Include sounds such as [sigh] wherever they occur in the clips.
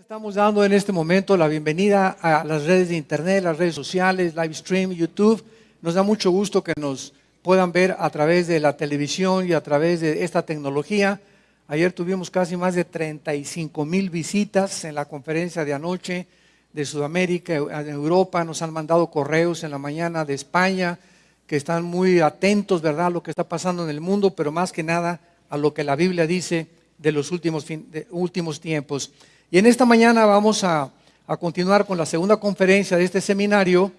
Estamos dando en este momento la bienvenida a las redes de internet, las redes sociales, live stream, YouTube. Nos da mucho gusto que nos puedan ver a través de la televisión y a través de esta tecnología. Ayer tuvimos casi más de 35 mil visitas en la conferencia de anoche de Sudamérica, en Europa. Nos han mandado correos en la mañana de España que están muy atentos, ¿verdad?, a lo que está pasando en el mundo, pero más que nada a lo que la Biblia dice de los últimos, últimos tiempos. Y en esta mañana vamos a, continuar con la segunda conferencia de este seminario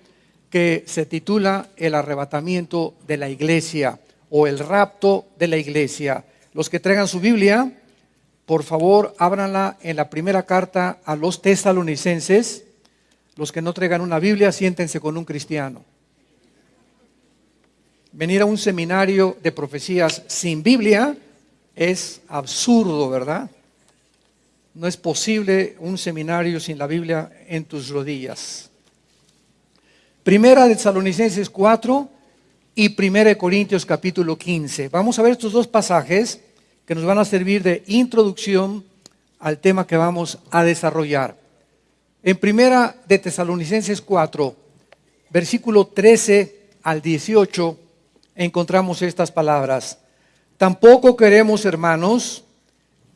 que se titula El arrebatamiento de la iglesia o el rapto de la iglesia. Los que traigan su Biblia, por favor, ábranla en la primera carta a los tesalonicenses. Los que no traigan una Biblia, siéntense con un cristiano. Venir a un seminario de profecías sin Biblia es absurdo, ¿verdad? No es posible un seminario sin la Biblia en tus rodillas. Primera de Salonicenses 4 y Primera de Corintios capítulo 15. Vamos a ver estos dos pasajes que nos van a servir de introducción al tema que vamos a desarrollar. En Primera de Tesalonicenses 4, versículo 13 al 18, encontramos estas palabras. Tampoco queremos, hermanos,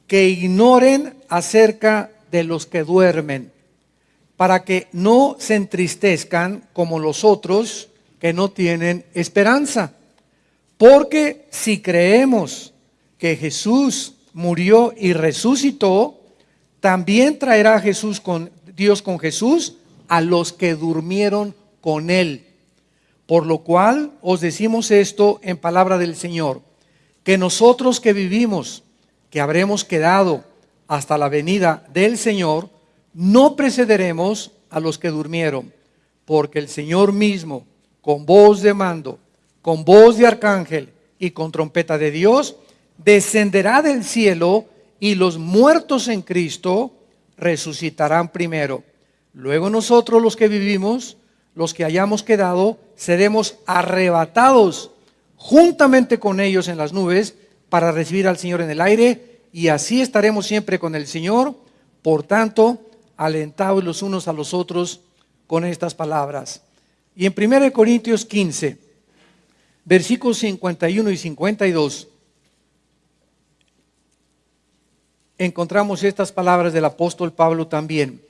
que ignoren acerca de los que duermen, para que no se entristezcan como los otros que no tienen esperanza. Porque si creemos que Jesús murió y resucitó, también traerá Jesús con Dios con Jesús a los que durmieron con él. Por lo cual os decimos esto en palabra del Señor, que nosotros que vivimos que habremos quedado hasta la venida del Señor, no precederemos a los que durmieron, porque el Señor mismo, con voz de mando, con voz de arcángel y con trompeta de Dios, descenderá del cielo y los muertos en Cristo resucitarán primero. Luego nosotros los que vivimos, los que hayamos quedado, seremos arrebatados juntamente con ellos en las nubes para recibir al Señor en el aire y así estaremos siempre con el Señor. Por tanto, alentados los unos a los otros con estas palabras. Y en 1 Corintios 15, versículos 51 y 52, encontramos estas palabras del apóstol Pablo también.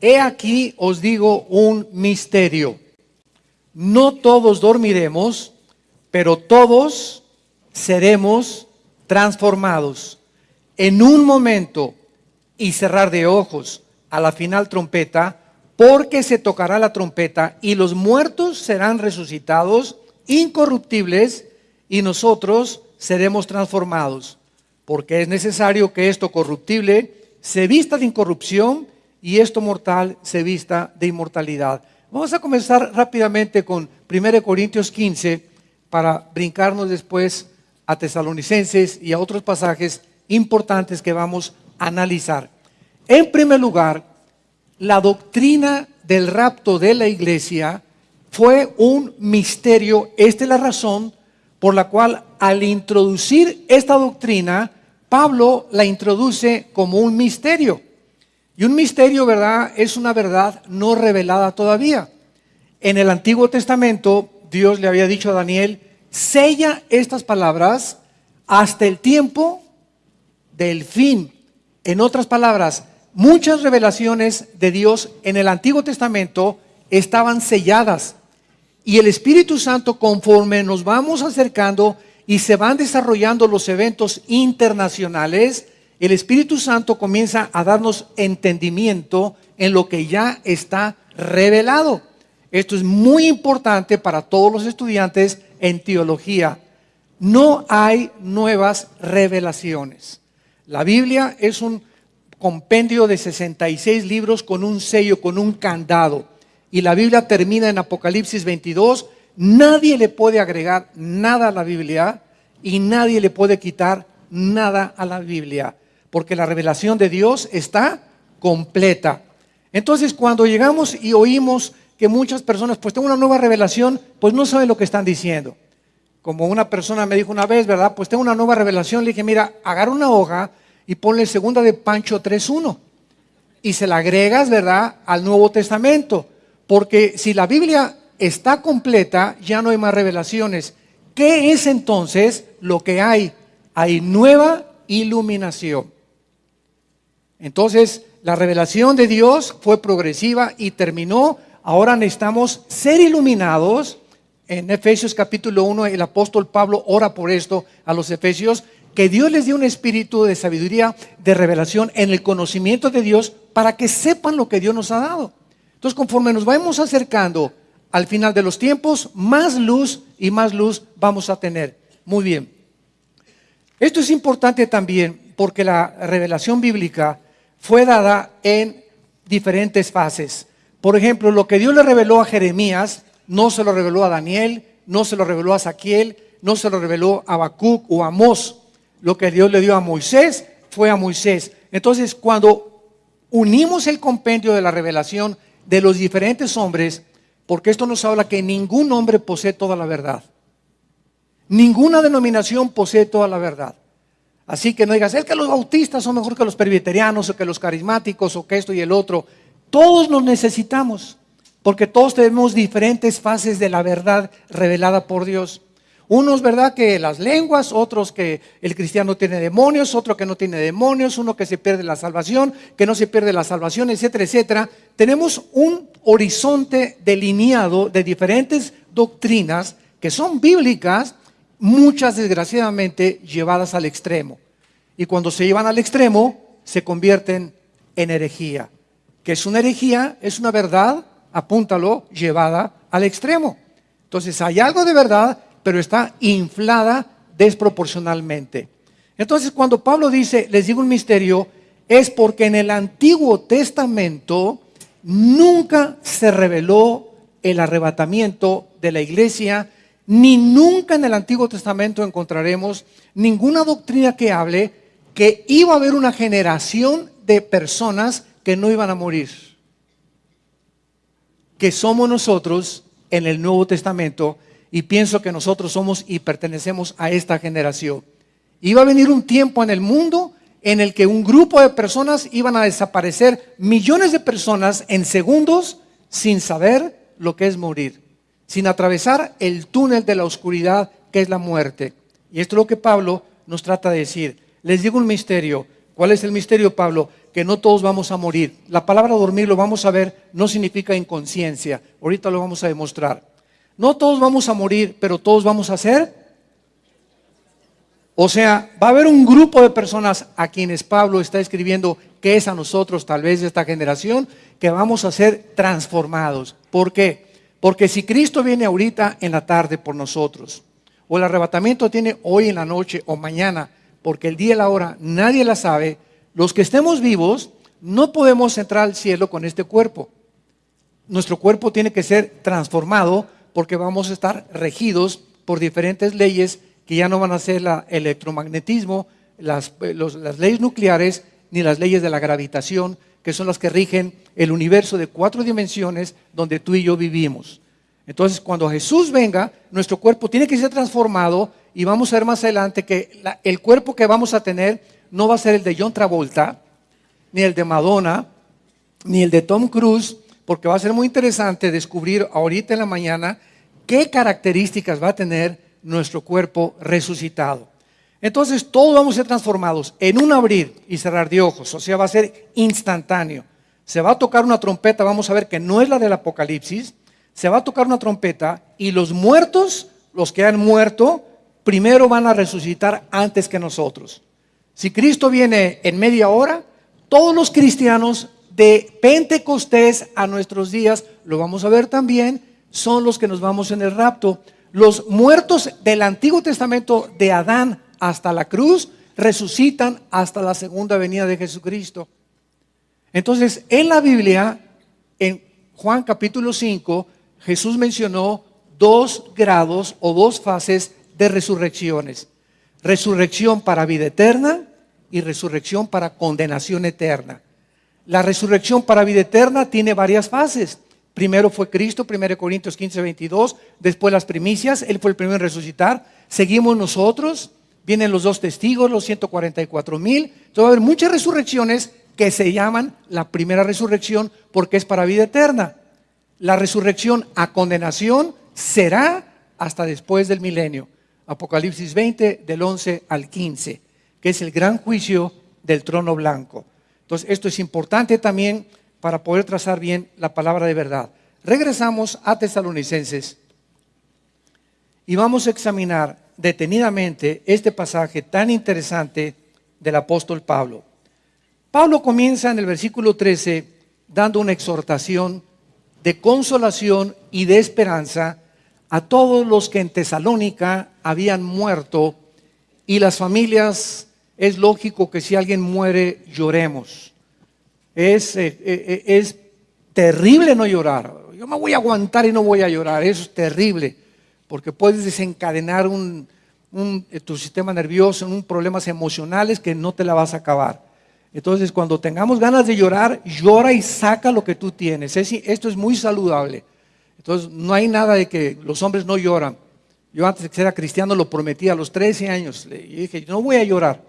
He aquí os digo un misterio. No todos dormiremos, pero todos seremos transformados en un momento y cerrar de ojos a la final trompeta, porque se tocará la trompeta y los muertos serán resucitados incorruptibles y nosotros seremos transformados, porque es necesario que esto corruptible se vista de incorrupción y esto mortal se vista de inmortalidad. Vamos a comenzar rápidamente con 1 Corintios 15 para brincarnos después a tesalonicenses y a otros pasajes importantes que vamos a analizar. En primer lugar, la doctrina del rapto de la iglesia fue un misterio. Esta es la razón por la cual al introducir esta doctrina, Pablo la introduce como un misterio. Y un misterio, ¿verdad? Es una verdad no revelada todavía. En el Antiguo Testamento, Dios le había dicho a Daniel, sella estas palabras hasta el tiempo del fin. En otras palabras, muchas revelaciones de Dios en el Antiguo Testamento estaban selladas. Y el Espíritu Santo, conforme nos vamos acercando y se van desarrollando los eventos internacionales, el Espíritu Santo comienza a darnos entendimiento en lo que ya está revelado. Esto es muy importante para todos los estudiantes en teología. No hay nuevas revelaciones. La Biblia es un compendio de 66 libros con un sello, con un candado. Y la Biblia termina en Apocalipsis 22. Nadie le puede agregar nada a la Biblia y nadie le puede quitar nada a la Biblia, porque la revelación de Dios está completa. Entonces, cuando llegamos y oímos que muchas personas, pues tengo una nueva revelación, pues no saben lo que están diciendo. Como una persona me dijo una vez, ¿verdad? Pues tengo una nueva revelación, le dije, mira, agarra una hoja y ponle segunda de Pancho 3.1. y se la agregas, ¿verdad?, al Nuevo Testamento. Porque si la Biblia está completa, ya no hay más revelaciones. ¿Qué es entonces lo que hay? Hay nueva iluminación. Entonces, la revelación de Dios fue progresiva y terminó. Ahora necesitamos ser iluminados. En Efesios capítulo 1, el apóstol Pablo ora por esto a los Efesios, que Dios les dé un espíritu de sabiduría, de revelación en el conocimiento de Dios para que sepan lo que Dios nos ha dado. Entonces, conforme nos vamos acercando al final de los tiempos, más luz y más luz vamos a tener. Muy bien. Esto es importante también porque la revelación bíblica fue dada en diferentes fases. Por ejemplo, lo que Dios le reveló a Jeremías, no se lo reveló a Daniel, no se lo reveló a Saquiel, no se lo reveló a Habacuc o a Amós. Lo que Dios le dio a Moisés fue a Moisés. Entonces, cuando unimos el compendio de la revelación de los diferentes hombres, porque esto nos habla que ningún hombre posee toda la verdad. Ninguna denominación posee toda la verdad. Así que no digas, es que los bautistas son mejor que los presbiterianos o que los carismáticos o que esto y el otro. Todos nos necesitamos, porque todos tenemos diferentes fases de la verdad revelada por Dios. Unos, ¿verdad? Que las lenguas, otros que el cristiano tiene demonios, otro que no tiene demonios, uno que se pierde la salvación, que no se pierde la salvación, etcétera, etcétera. Tenemos un horizonte delineado de diferentes doctrinas que son bíblicas, muchas desgraciadamente llevadas al extremo. Y cuando se llevan al extremo, se convierten en herejía. Que es una herejía? Es una verdad, apúntalo, llevada al extremo. Entonces hay algo de verdad pero está inflada desproporcionalmente. Entonces, cuando Pablo dice, les digo un misterio, es porque en el Antiguo Testamento nunca se reveló el arrebatamiento de la iglesia, ni nunca en el Antiguo Testamento encontraremos ninguna doctrina que hable que iba a haber una generación de personas que no iban a morir, que somos nosotros en el Nuevo Testamento y pienso que nosotros somos y pertenecemos a esta generación. Iba a venir un tiempo en el mundo en el que un grupo de personas iban a desaparecer, millones de personas en segundos sin saber lo que es morir, sin atravesar el túnel de la oscuridad que es la muerte. Y esto es lo que Pablo nos trata de decir. Les digo un misterio. ¿Cuál es el misterio, Pablo? Que no todos vamos a morir. La palabra dormir, lo vamos a ver, no significa inconsciencia. Ahorita lo vamos a demostrar. No todos vamos a morir, pero todos vamos a ser. O sea, va a haber un grupo de personas a quienes Pablo está escribiendo que es a nosotros, tal vez de esta generación, que vamos a ser transformados. ¿Por qué? Porque si Cristo viene ahorita en la tarde por nosotros, o el arrebatamiento tiene hoy en la noche o mañana, porque el día y la hora nadie la sabe, los que estemos vivos no podemos entrar al cielo con este cuerpo. Nuestro cuerpo tiene que ser transformado porque vamos a estar regidos por diferentes leyes que ya no van a ser el electromagnetismo, las, las leyes nucleares, ni las leyes de la gravitación, que son las que rigen el universo de cuatro dimensiones donde tú y yo vivimos. Entonces, cuando Jesús venga, nuestro cuerpo tiene que ser transformado y vamos a ver más adelante que el cuerpo que vamos a tener no va a ser el de John Travolta, ni el de Madonna, ni el de Tom Cruise, porque va a ser muy interesante descubrir ahorita en la mañana qué características va a tener nuestro cuerpo resucitado. Entonces todos vamos a ser transformados en un abrir y cerrar de ojos, o sea, va a ser instantáneo. Se va a tocar una trompeta, vamos a ver que no es la del Apocalipsis, se va a tocar una trompeta y los muertos, los que han muerto, primero van a resucitar antes que nosotros. Si Cristo viene en media hora, todos los cristianos de Pentecostés a nuestros días, lo vamos a ver también, son los que nos vamos en el rapto. Los muertos del Antiguo Testamento de Adán hasta la cruz resucitan hasta la segunda venida de Jesucristo. Entonces, en la Biblia, en Juan capítulo 5, Jesús mencionó dos grados o dos fases de resurrecciones. Resurrección para vida eterna y resurrección para condenación eterna. La resurrección para vida eterna tiene varias fases. Primero fue Cristo, 1 Corintios 15, 22, después las primicias, Él fue el primero en resucitar, seguimos nosotros, vienen los dos testigos, los 144 mil, entonces va a haber muchas resurrecciones que se llaman la primera resurrección porque es para vida eterna. La resurrección a condenación será hasta después del milenio. Apocalipsis 20 del 11 al 15, que es el gran juicio del trono blanco. Entonces, esto es importante también para poder trazar bien la palabra de verdad. Regresamos a Tesalonicenses y vamos a examinar detenidamente este pasaje tan interesante del apóstol Pablo. Pablo comienza en el versículo 13 dando una exhortación de consolación y de esperanza a todos los que en Tesalónica habían muerto y las familias, es lógico que si alguien muere lloremos. Es, eh, eh, eh, es terrible no llorar. Yo me voy a aguantar y no voy a llorar. Eso es terrible porque puedes desencadenar un, tu sistema nervioso en un problemas emocionales que no te la vas a acabar. Entonces, cuando tengamos ganas de llorar, llora y saca lo que tú tienes. esto es muy saludable. Entonces, no hay nada de que los hombres no lloran. Yo antes que era cristiano lo prometí a los 13 años. Y dije, no voy a llorar.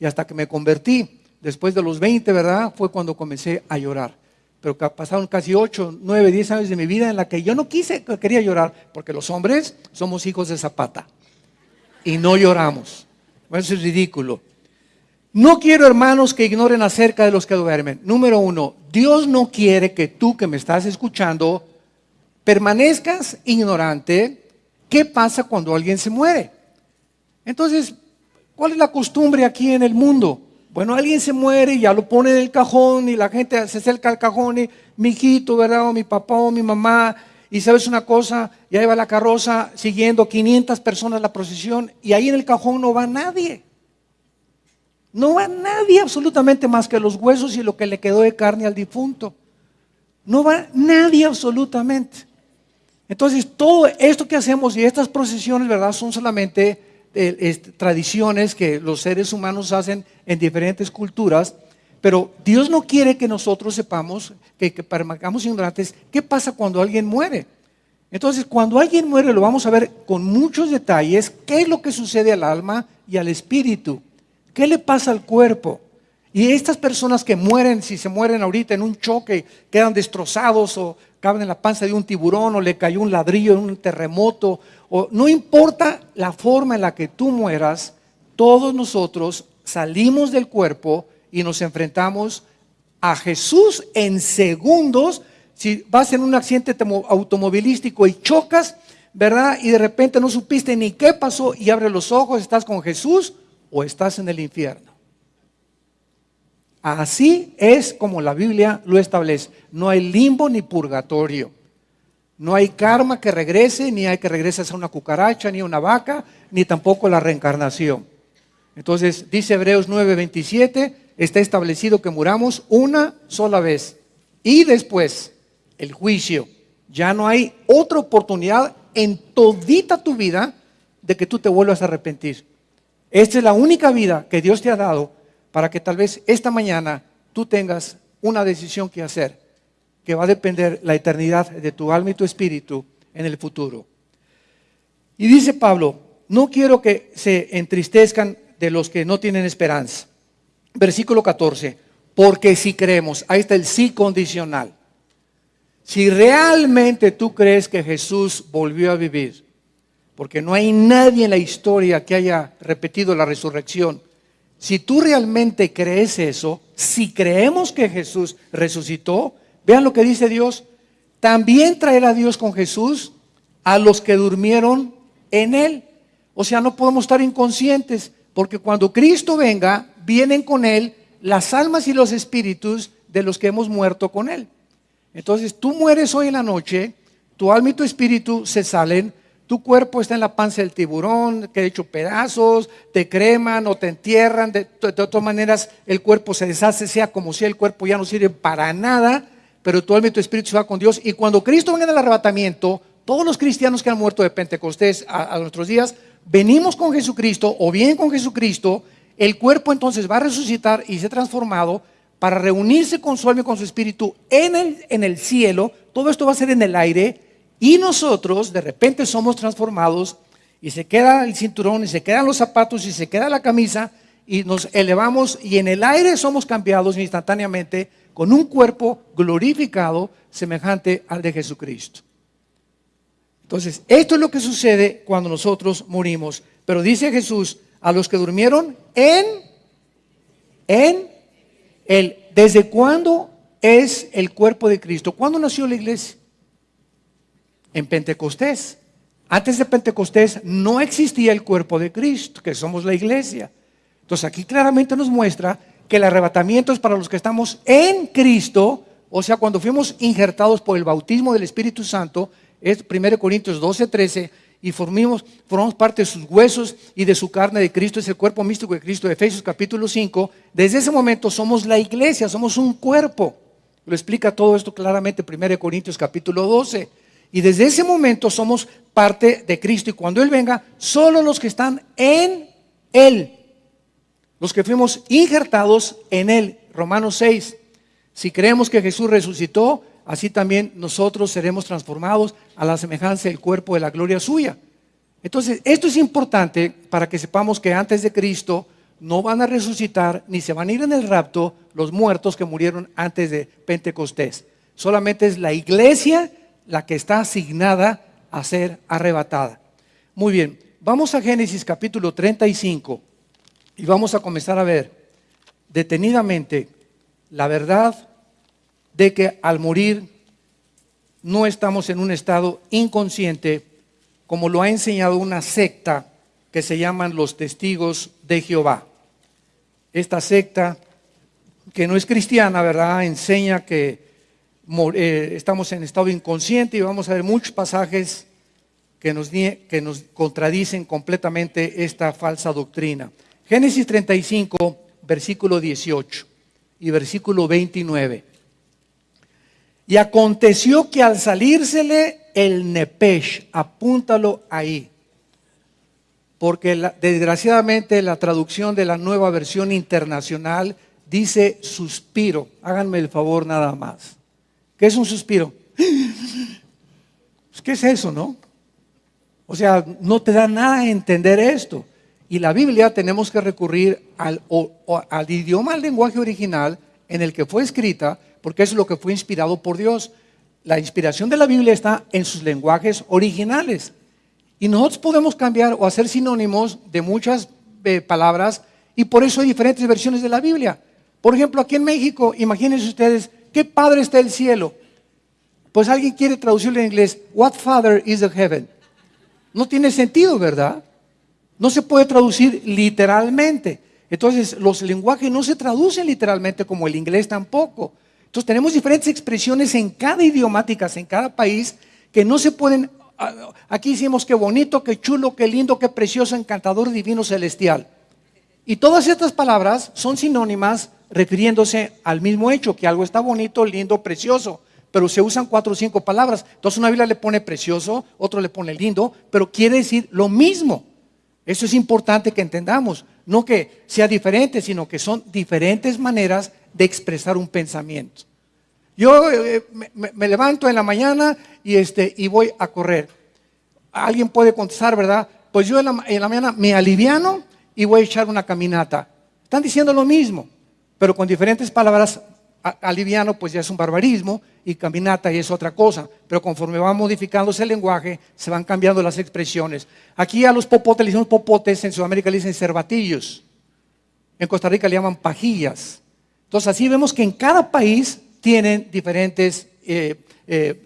Y hasta que me convertí, después de los 20, ¿verdad? Fue cuando comencé a llorar. Pero pasaron casi 8, 9, 10 años de mi vida en la que yo no quise, quería llorar, porque los hombres somos hijos de Zapata y no lloramos. Eso es ridículo. No quiero, hermanos, que ignoren acerca de los que duermen. Número uno, Dios no quiere que tú que me estás escuchando permanezcas ignorante qué pasa cuando alguien se muere. Entonces, ¿cuál es la costumbre aquí en el mundo? Bueno, alguien se muere y ya lo pone en el cajón y la gente se acerca al cajón y mi hijito, ¿verdad? O mi papá o mi mamá. Y sabes una cosa, ya lleva la carroza siguiendo 500 personas la procesión y ahí en el cajón no va nadie. No va nadie absolutamente más que los huesos y lo que le quedó de carne al difunto. No va nadie absolutamente. Entonces, todo esto que hacemos y estas procesiones, ¿verdad? Son solamente eh, tradiciones que los seres humanos hacen en diferentes culturas, pero Dios no quiere que nosotros sepamos, que, que permanezcamos ignorantes, qué pasa cuando alguien muere. Entonces, cuando alguien muere, lo vamos a ver con muchos detalles, qué es lo que sucede al alma y al espíritu, qué le pasa al cuerpo. Y estas personas que mueren, si se mueren ahorita en un choque, quedan destrozados o caben en la panza de un tiburón o le cayó un ladrillo en un terremoto, o no importa la forma en la que tú mueras, todos nosotros salimos del cuerpo y nos enfrentamos a Jesús en segundos. Si vas en un accidente automovilístico y chocas, ¿verdad? Y de repente no supiste ni qué pasó y abres los ojos, estás con Jesús o estás en el infierno. Así es como la Biblia lo establece. No hay limbo ni purgatorio. No hay karma que regrese, ni hay que regreses a una cucaracha, ni a una vaca, ni tampoco la reencarnación. Entonces, dice Hebreos 9:27, está establecido que muramos una sola vez. Y después, el juicio. Ya no hay otra oportunidad en todita tu vida de que tú te vuelvas a arrepentir. Esta es la única vida que Dios te ha dado para que tal vez esta mañana tú tengas una decisión que hacer, que va a depender la eternidad de tu alma y tu espíritu en el futuro. Y dice Pablo, no quiero que se entristezcan de los que no tienen esperanza. Versículo 14, porque si creemos, ahí está el sí condicional. Si realmente tú crees que Jesús volvió a vivir, porque no hay nadie en la historia que haya repetido la resurrección, si tú realmente crees eso, si creemos que Jesús resucitó, vean lo que dice Dios, también traerá Dios con Jesús a los que durmieron en Él. O sea, no podemos estar inconscientes, porque cuando Cristo venga, vienen con Él las almas y los espíritus de los que hemos muerto con Él. Entonces, tú mueres hoy en la noche, tu alma y tu espíritu se salen tu cuerpo está en la panza del tiburón, que he hecho pedazos, te creman o te entierran. De, todas maneras, el cuerpo se deshace, sea como sea, el cuerpo ya no sirve para nada, pero tu alma y tu espíritu se va con Dios. Y cuando Cristo venga en el arrebatamiento, todos los cristianos que han muerto de Pentecostés a, a nuestros días, venimos con Jesucristo o bien con Jesucristo, el cuerpo entonces va a resucitar y ser transformado para reunirse con su alma y con su espíritu en el, en el cielo. Todo esto va a ser en el aire y nosotros de repente somos transformados y se queda el cinturón y se quedan los zapatos y se queda la camisa y nos elevamos y en el aire somos cambiados instantáneamente con un cuerpo glorificado semejante al de Jesucristo. Entonces, esto es lo que sucede cuando nosotros morimos. Pero dice Jesús, a los que durmieron en, en el, ¿desde cuándo es el cuerpo de Cristo? ¿Cuándo nació la iglesia? En Pentecostés. Antes de Pentecostés no existía el cuerpo de Cristo, que somos la iglesia. Entonces aquí claramente nos muestra que el arrebatamiento es para los que estamos en Cristo, o sea, cuando fuimos injertados por el bautismo del Espíritu Santo, es 1 Corintios 12, 13, y formamos, formamos parte de sus huesos y de su carne de Cristo, es el cuerpo místico de Cristo, Efesios capítulo 5. Desde ese momento somos la iglesia, somos un cuerpo. Lo explica todo esto claramente 1 Corintios capítulo 12. Y desde ese momento somos parte de Cristo. Y cuando Él venga, solo los que están en Él, los que fuimos injertados en Él. Romanos 6. Si creemos que Jesús resucitó, así también nosotros seremos transformados a la semejanza del cuerpo de la gloria suya. Entonces, esto es importante para que sepamos que antes de Cristo no van a resucitar ni se van a ir en el rapto los muertos que murieron antes de Pentecostés. Solamente es la iglesia la que está asignada a ser arrebatada. Muy bien, vamos a Génesis capítulo 35 y vamos a comenzar a ver detenidamente la verdad de que al morir no estamos en un estado inconsciente, como lo ha enseñado una secta que se llaman los testigos de Jehová. Esta secta, que no es cristiana, ¿verdad? Enseña que estamos en estado inconsciente y vamos a ver muchos pasajes que nos, que nos contradicen completamente esta falsa doctrina. Génesis 35, versículo 18 y versículo 29. Y aconteció que al salírsele el nepesh, apúntalo ahí, porque desgraciadamente la traducción de la nueva versión internacional dice suspiro. Háganme el favor nada más. ¿Qué es un suspiro? ¿Qué es eso, no? O sea, no te da nada entender esto. Y la Biblia tenemos que recurrir al, al idioma, al lenguaje original en el que fue escrita, porque es lo que fue inspirado por Dios. La inspiración de la Biblia está en sus lenguajes originales. Y nosotros podemos cambiar o hacer sinónimos de muchas eh, palabras y por eso hay diferentes versiones de la Biblia. Por ejemplo, aquí en México, imagínense ustedes, ¿qué padre está el cielo? Pues alguien quiere traducirlo en inglés, What Father is the heaven? No tiene sentido, ¿verdad? No se puede traducir literalmente. Entonces, los lenguajes no se traducen literalmente como el inglés tampoco. Entonces tenemos diferentes expresiones en cada idiomáticas, en cada país, que no se pueden... Ah, aquí hicimos qué bonito, qué chulo, qué lindo, qué precioso, encantador, divino, celestial. Y todas estas palabras son sinónimas refiriéndose al mismo hecho, que algo está bonito, lindo, precioso, pero se usan cuatro o cinco palabras. Entonces una Biblia le pone precioso, otro le pone lindo, pero quiere decir lo mismo. Eso es importante que entendamos. No que sea diferente, sino que son diferentes maneras de expresar un pensamiento. Yo eh, me, levanto en la mañana y, este, y voy a correr. Alguien puede contestar, ¿verdad? Pues yo en la, en la mañana me aliviano y voy a echar una caminata. Están diciendo lo mismo, pero con diferentes palabras. Aliviano pues ya es un barbarismo y caminata y es otra cosa. Pero conforme va modificándose el lenguaje, se van cambiando las expresiones. Aquí a los popotes le decimos popotes, en Sudamérica le dicen cervatillos. En Costa Rica le llaman pajillas. Entonces así vemos que en cada país tienen diferentes eh, eh,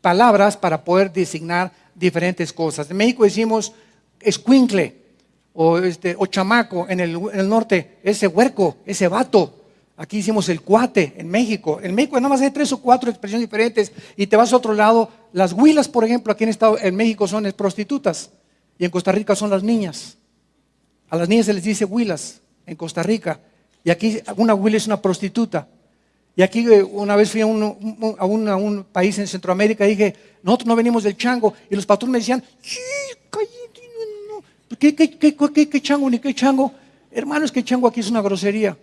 palabras para poder designar diferentes cosas. En México decimos escuincle o, este, o chamaco, en el, norte ese huerco, ese vato. Aquí hicimos el cuate en México. En México nada más hay tres o cuatro expresiones diferentes y te vas a otro lado. Las huilas, por ejemplo, aquí en, Estado, en México son prostitutas y en Costa Rica son las niñas. A las niñas se les dice huilas en Costa Rica. Y aquí una Willy es una prostituta. Y aquí eh, una vez fui a un, país en Centroamérica y dije, nosotros no venimos del chango. Y los patrones me decían, ¿qué, chango ni qué chango? Hermanos, que chango aquí es una grosería.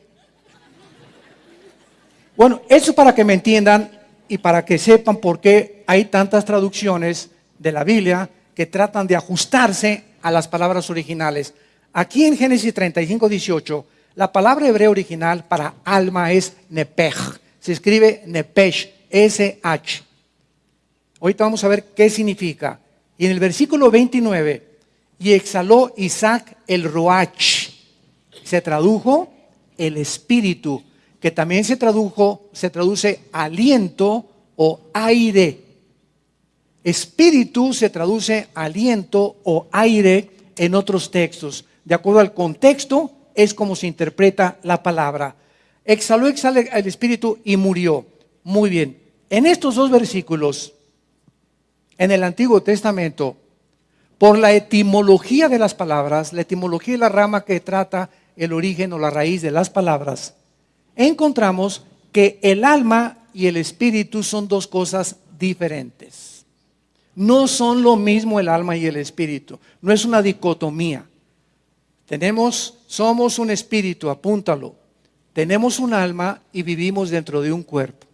Bueno, eso para que me entiendan y para que sepan por qué hay tantas traducciones de la Biblia que tratan de ajustarse a las palabras originales. Aquí en Génesis 35, 18, la palabra hebrea original para alma es nepej. Se escribe nepesh, S-H. Ahorita vamos a ver qué significa. Y en el versículo 29, y exhaló Isaac el roach. Se tradujo el espíritu, que también se tradujo, se traduce aliento o aire. Espíritu se traduce aliento o aire en otros textos. De acuerdo al contexto, es como se interpreta la palabra. Exhaló, exhaló el espíritu y murió. Muy bien. En estos dos versículos, en el Antiguo Testamento, por la etimología de las palabras, la etimología es la rama que trata el origen o la raíz de las palabras, encontramos que el alma y el espíritu son dos cosas diferentes. No son lo mismo el alma y el espíritu, no es una dicotomía. Tenemos, somos un espíritu, apúntalo. Tenemos un alma y vivimos dentro de un cuerpo.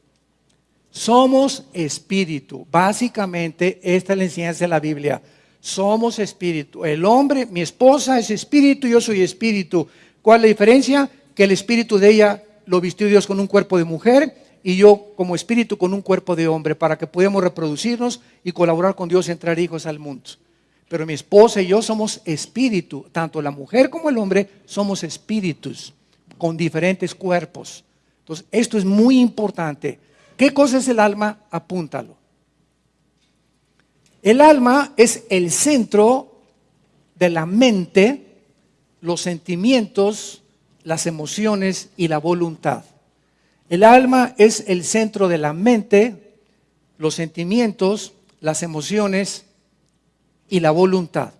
Somos espíritu. Básicamente, esta es la enseñanza de la Biblia. Somos espíritu. El hombre, mi esposa es espíritu, yo soy espíritu. ¿Cuál es la diferencia? Que el espíritu de ella lo vistió Dios con un cuerpo de mujer y yo como espíritu con un cuerpo de hombre para que podamos reproducirnos y colaborar con Dios en traer hijos al mundo. Pero mi esposa y yo somos espíritu, tanto la mujer como el hombre somos espíritus con diferentes cuerpos. Entonces, esto es muy importante. ¿Qué cosa es el alma? Apúntalo. El alma es el centro de la mente, los sentimientos, las emociones y la voluntad. El alma es el centro de la mente, los sentimientos, las emociones y la voluntad.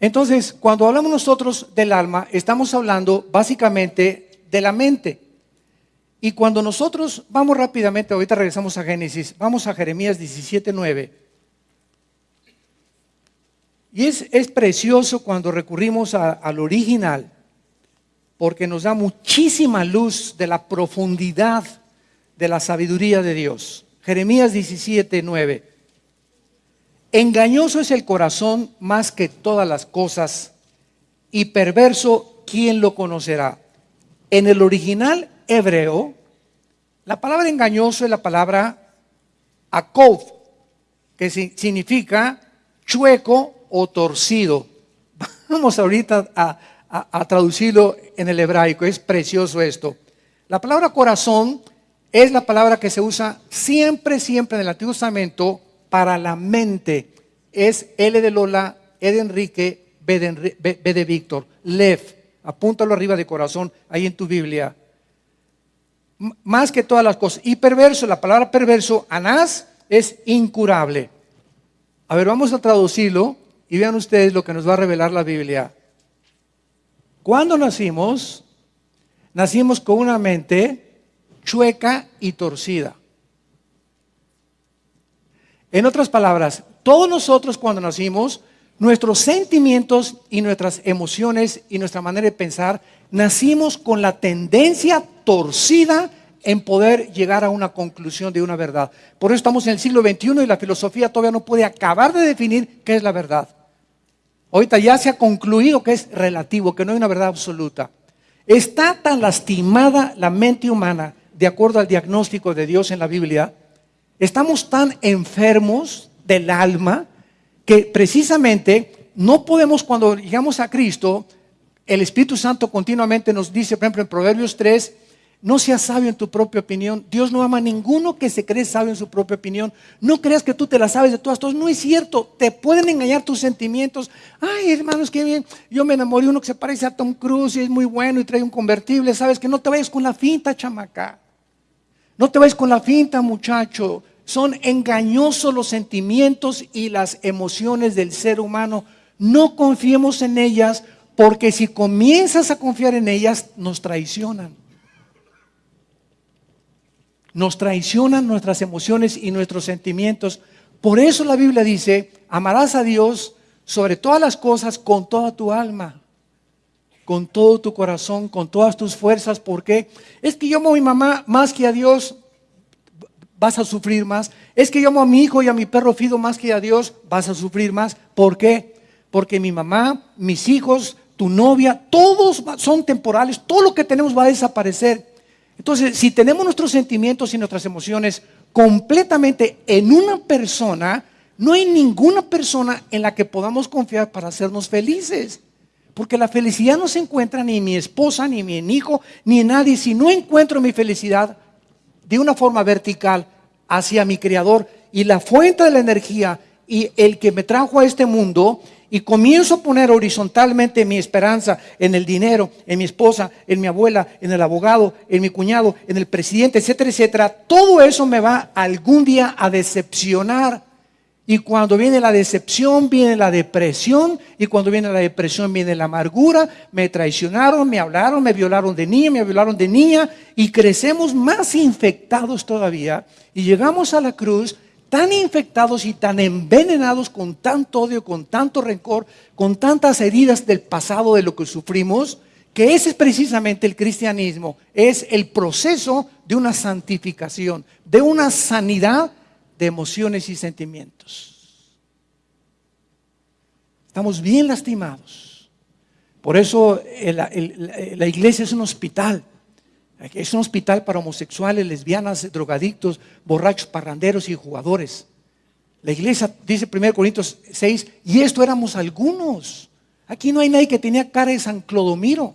Entonces, cuando hablamos nosotros del alma, estamos hablando básicamente de la mente. Y cuando nosotros vamos rápidamente, ahorita regresamos a Génesis, vamos a Jeremías 17:9. Y es, es, precioso cuando recurrimos al original, porque nos da muchísima luz de la profundidad de la sabiduría de Dios. Jeremías 17:9. Engañoso es el corazón más que todas las cosas, y perverso, ¿quién lo conocerá? En el original hebreo, la palabra engañoso es la palabra akov, que significa chueco o torcido. [laughs] Vamos ahorita a, traducirlo en el hebraico, es precioso esto. La palabra corazón es la palabra que se usa siempre, siempre en el Antiguo Testamento para la mente. Es L de Lola, E de Enrique, B de Víctor, Lev. Apúntalo arriba de corazón, ahí en tu Biblia más que todas las cosas. Y perverso, la palabra perverso, anás, es incurable. A ver, vamos a traducirlo y vean ustedes lo que nos va a revelar la Biblia. Cuando nacimos, nacimos con una mente chueca y torcida. En otras palabras, todos nosotros cuando nacimos, nuestros sentimientos y nuestras emociones y nuestra manera de pensar nacimos con la tendencia torcida en poder llegar a una conclusión de una verdad. Por eso estamos en el siglo XXI y la filosofía todavía no puede acabar de definir qué es la verdad. Ahorita ya se ha concluido que es relativo, que no hay una verdad absoluta. Está tan lastimada la mente humana, de acuerdo al diagnóstico de Dios en la Biblia, estamos tan enfermos del alma que precisamente no podemos cuando llegamos a Cristo el Espíritu Santo continuamente nos dice, por ejemplo, en Proverbios 3, no seas sabio en tu propia opinión. Dios no ama a ninguno que se cree sabio en su propia opinión. No creas que tú te la sabes de todas, todas. No es cierto. Te pueden engañar tus sentimientos. Ay, hermanos, qué bien. Yo me enamoré de uno que se parece a Tom Cruise y es muy bueno y trae un convertible. Sabes que no te vayas con la finta, chamaca. No te vayas con la finta, muchacho. Son engañosos los sentimientos y las emociones del ser humano. No confiemos en ellas porque si comienzas a confiar en ellas, nos traicionan. Nos traicionan nuestras emociones y nuestros sentimientos. Por eso la Biblia dice, amarás a Dios sobre todas las cosas con toda tu alma, con todo tu corazón, con todas tus fuerzas. ¿Por qué? Es que yo amo a mi mamá más que a Dios, vas a sufrir más. Es que yo amo a mi hijo y a mi perro fido más que a Dios, vas a sufrir más. ¿Por qué? Porque mi mamá, mis hijos, tu novia, todos son temporales, todo lo que tenemos va a desaparecer. Entonces, si tenemos nuestros sentimientos y nuestras emociones completamente en una persona, no hay ninguna persona en la que podamos confiar para hacernos felices. Porque la felicidad no se encuentra ni en mi esposa, ni en mi hijo, ni en nadie. Si no encuentro mi felicidad de una forma vertical hacia mi creador y la fuente de la energía y el que me trajo a este mundo, y comienzo a poner horizontalmente mi esperanza en el dinero, en mi esposa, en mi abuela, en el abogado, en mi cuñado, en el presidente, etcétera, etcétera, todo eso me va algún día a decepcionar. Y cuando viene la decepción, viene la depresión. Y cuando viene la depresión, viene la amargura. Me traicionaron, me hablaron, me violaron de niña, me violaron de niña. Y crecemos más infectados todavía. Y llegamos a la cruz tan infectados y tan envenenados con tanto odio, con tanto rencor, con tantas heridas del pasado de lo que sufrimos, que ese es precisamente el cristianismo, es el proceso de una santificación, de una sanidad de emociones y sentimientos. Estamos bien lastimados. Por eso la iglesia es un hospital es un hospital para homosexuales, lesbianas, drogadictos, borrachos, parranderos y jugadores. La iglesia dice 1 Corintios 6, y esto éramos algunos. Aquí no hay nadie que tenía cara de San Clodomiro.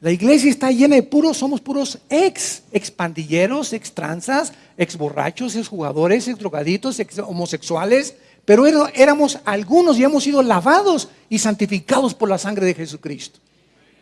La iglesia está llena de puros, somos puros ex, ex pandilleros, ex tranzas, ex borrachos, ex jugadores, ex drogaditos, ex homosexuales, pero éramos algunos y hemos sido lavados y santificados por la sangre de Jesucristo.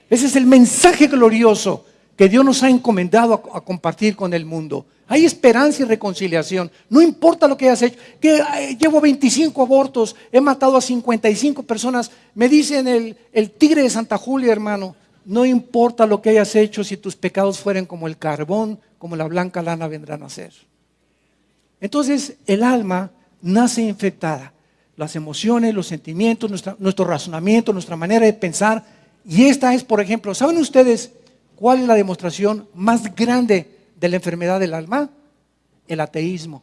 Ese es el mensaje glorioso que Dios nos ha encomendado a, compartir con el mundo. Hay esperanza y reconciliación. No importa lo que hayas hecho. Que llevo 25 abortos, he matado a 55 personas. Me dicen el, el tigre de Santa Julia, hermano. No importa lo que hayas hecho, si tus pecados fueren como el carbón, como la blanca lana vendrán a ser. Entonces el alma nace infectada. Las emociones, los sentimientos, nuestro razonamiento, nuestra manera de pensar. Y esta es, por ejemplo, ¿saben ustedes ¿Cuál es la demostración más grande de la enfermedad del alma? El ateísmo.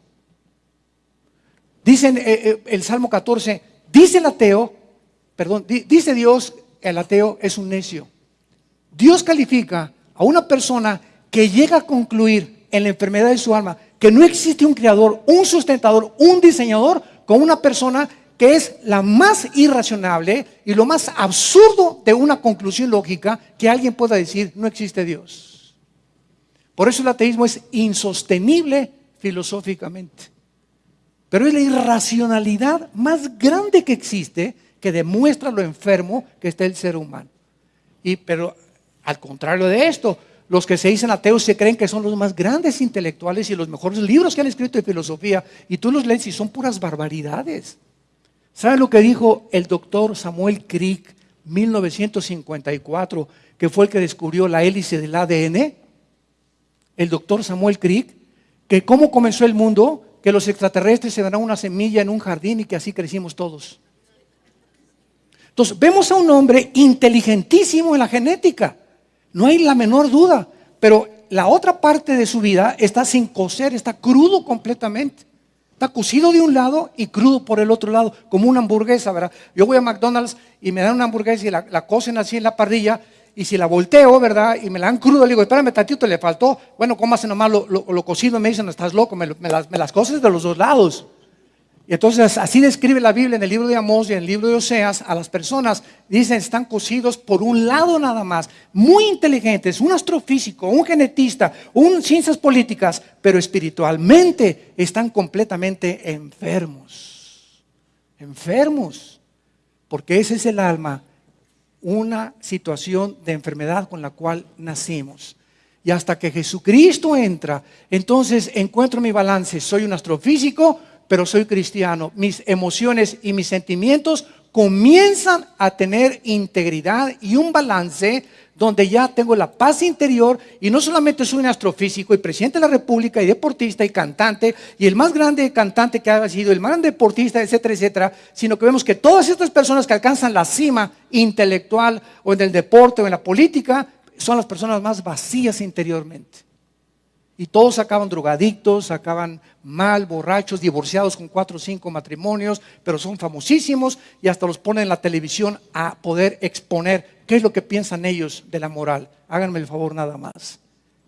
Dice eh, eh, el Salmo 14, dice el ateo, perdón, dice Dios, el ateo es un necio. Dios califica a una persona que llega a concluir en la enfermedad de su alma que no existe un creador, un sustentador, un diseñador, con una persona que es la más irracionable y lo más absurdo de una conclusión lógica que alguien pueda decir, no existe Dios. Por eso el ateísmo es insostenible filosóficamente. Pero es la irracionalidad más grande que existe que demuestra lo enfermo que está el ser humano. Y, pero al contrario de esto, los que se dicen ateos se creen que son los más grandes intelectuales y los mejores libros que han escrito de filosofía. Y tú los lees y son puras barbaridades. ¿Sabe lo que dijo el doctor Samuel Crick 1954, que fue el que descubrió la hélice del ADN? El doctor Samuel Crick, que cómo comenzó el mundo, que los extraterrestres se darán una semilla en un jardín y que así crecimos todos. Entonces, vemos a un hombre inteligentísimo en la genética, no hay la menor duda, pero la otra parte de su vida está sin coser, está crudo completamente. Está cocido de un lado y crudo por el otro lado, como una hamburguesa, ¿verdad? Yo voy a McDonald's y me dan una hamburguesa y la, la cocen así en la parrilla y si la volteo, ¿verdad? Y me la dan crudo, le digo, espérame tantito, le faltó. Bueno, cómase nomás lo, lo, cocido. Me dicen, estás loco, me, las, me las coces de los dos lados. Y entonces así describe la Biblia en el libro de Amós y en el libro de Oseas a las personas. Dicen, están cocidos por un lado nada más. Muy inteligentes, un astrofísico, un genetista, un ciencias políticas, pero espiritualmente están completamente enfermos. Enfermos. Porque ese es el alma, una situación de enfermedad con la cual nacimos. Y hasta que Jesucristo entra, entonces encuentro mi balance. Soy un astrofísico, pero soy cristiano. Mis emociones y mis sentimientos comienzan a tener integridad y un balance donde ya tengo la paz interior y no solamente soy un astrofísico y presidente de la República y deportista y cantante y el más grande cantante que ha sido, el más grande deportista, etcétera, etcétera, sino que vemos que todas estas personas que alcanzan la cima intelectual o en el deporte o en la política son las personas más vacías interiormente. Y todos acaban drogadictos, acaban mal, borrachos, divorciados con cuatro o cinco matrimonios, pero son famosísimos y hasta los ponen en la televisión a poder exponer qué es lo que piensan ellos de la moral. Háganme el favor nada más.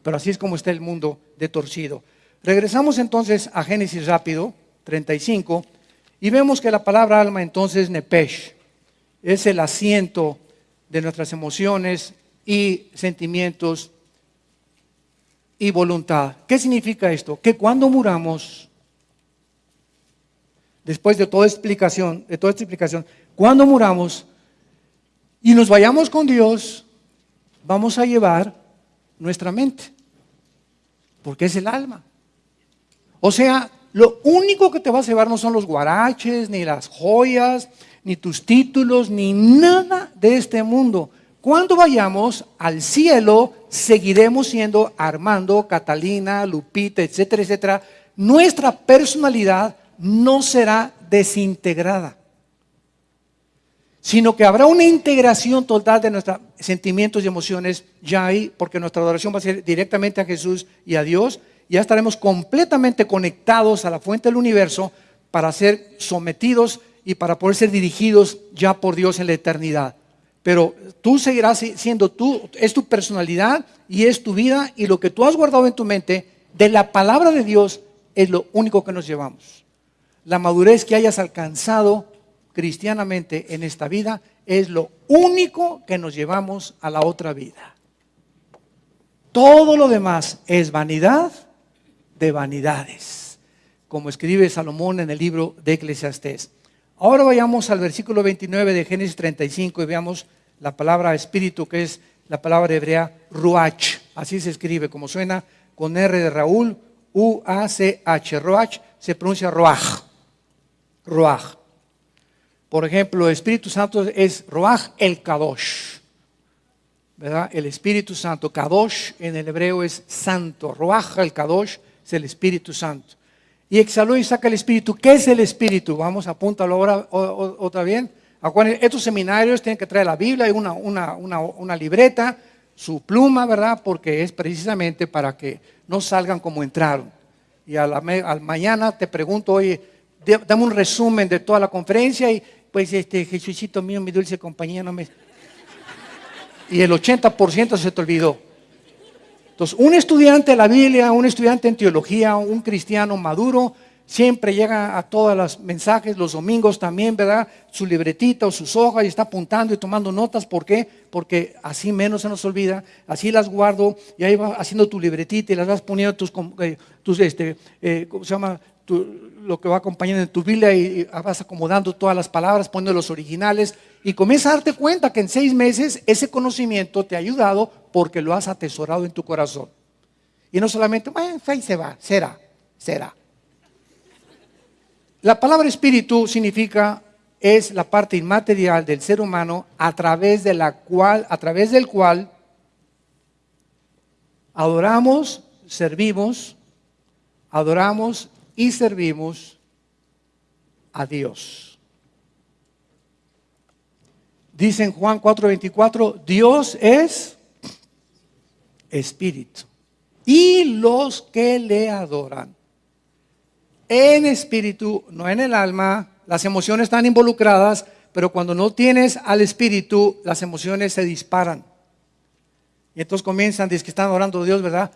Pero así es como está el mundo de torcido. Regresamos entonces a Génesis rápido, 35, y vemos que la palabra alma entonces nepesh es el asiento de nuestras emociones y sentimientos y voluntad. ¿Qué significa esto? Que cuando muramos, después de toda explicación, de toda esta explicación, cuando muramos y nos vayamos con Dios, vamos a llevar nuestra mente, porque es el alma. O sea, lo único que te vas a llevar no son los guaraches, ni las joyas, ni tus títulos, ni nada de este mundo. Cuando vayamos al cielo, seguiremos siendo Armando, Catalina, Lupita, etcétera, etcétera. Nuestra personalidad no será desintegrada, sino que habrá una integración total de nuestros sentimientos y emociones ya ahí, porque nuestra adoración va a ser directamente a Jesús y a Dios. Ya estaremos completamente conectados a la fuente del universo para ser sometidos y para poder ser dirigidos ya por Dios en la eternidad. Pero tú seguirás siendo tú, es tu personalidad y es tu vida y lo que tú has guardado en tu mente de la palabra de Dios es lo único que nos llevamos. La madurez que hayas alcanzado cristianamente en esta vida es lo único que nos llevamos a la otra vida. Todo lo demás es vanidad de vanidades, como escribe Salomón en el libro de Eclesiastés. Ahora vayamos al versículo 29 de Génesis 35 y veamos la palabra espíritu, que es la palabra hebrea ruach. Así se escribe, como suena con R de Raúl, U-A-C-H. Ruach se pronuncia ruach. Ruach. Por ejemplo, Espíritu Santo es ruach el kadosh. ¿Verdad? El Espíritu Santo. Kadosh en el hebreo es santo. Ruach el kadosh es el Espíritu Santo y exhaló y saca el espíritu. ¿Qué es el espíritu? Vamos, apúntalo ahora otra vez. Estos seminarios tienen que traer la Biblia y una, una, libreta, su pluma, ¿verdad? Porque es precisamente para que no salgan como entraron. Y a la, al mañana te pregunto, oye, dame un resumen de toda la conferencia y pues este Jesucito mío, mi dulce compañía, no me... Y el 80% se te olvidó. Entonces, un estudiante de la Biblia, un estudiante en teología, un cristiano maduro, siempre llega a todos los mensajes, los domingos también, ¿verdad? Su libretita o sus hojas y está apuntando y tomando notas. ¿Por qué? Porque así menos se nos olvida, así las guardo y ahí va haciendo tu libretita y las vas poniendo tus, eh, tus este, eh, ¿cómo se llama? lo que va acompañando en tu Biblia y, vas acomodando todas las palabras, poniendo los originales y comienza a darte cuenta que en seis meses ese conocimiento te ha ayudado porque lo has atesorado en tu corazón. Y no solamente, bueno, ahí se va, será, será. La palabra espíritu significa es la parte inmaterial del ser humano a través de la cual, a través del cual adoramos, servimos, adoramos y servimos a Dios. Dice en Juan 4:24, Dios es espíritu. Y los que le adoran en espíritu, no en el alma, las emociones están involucradas, pero cuando no tienes al espíritu, las emociones se disparan. Y entonces comienzan, dicen que están orando a Dios, ¿verdad?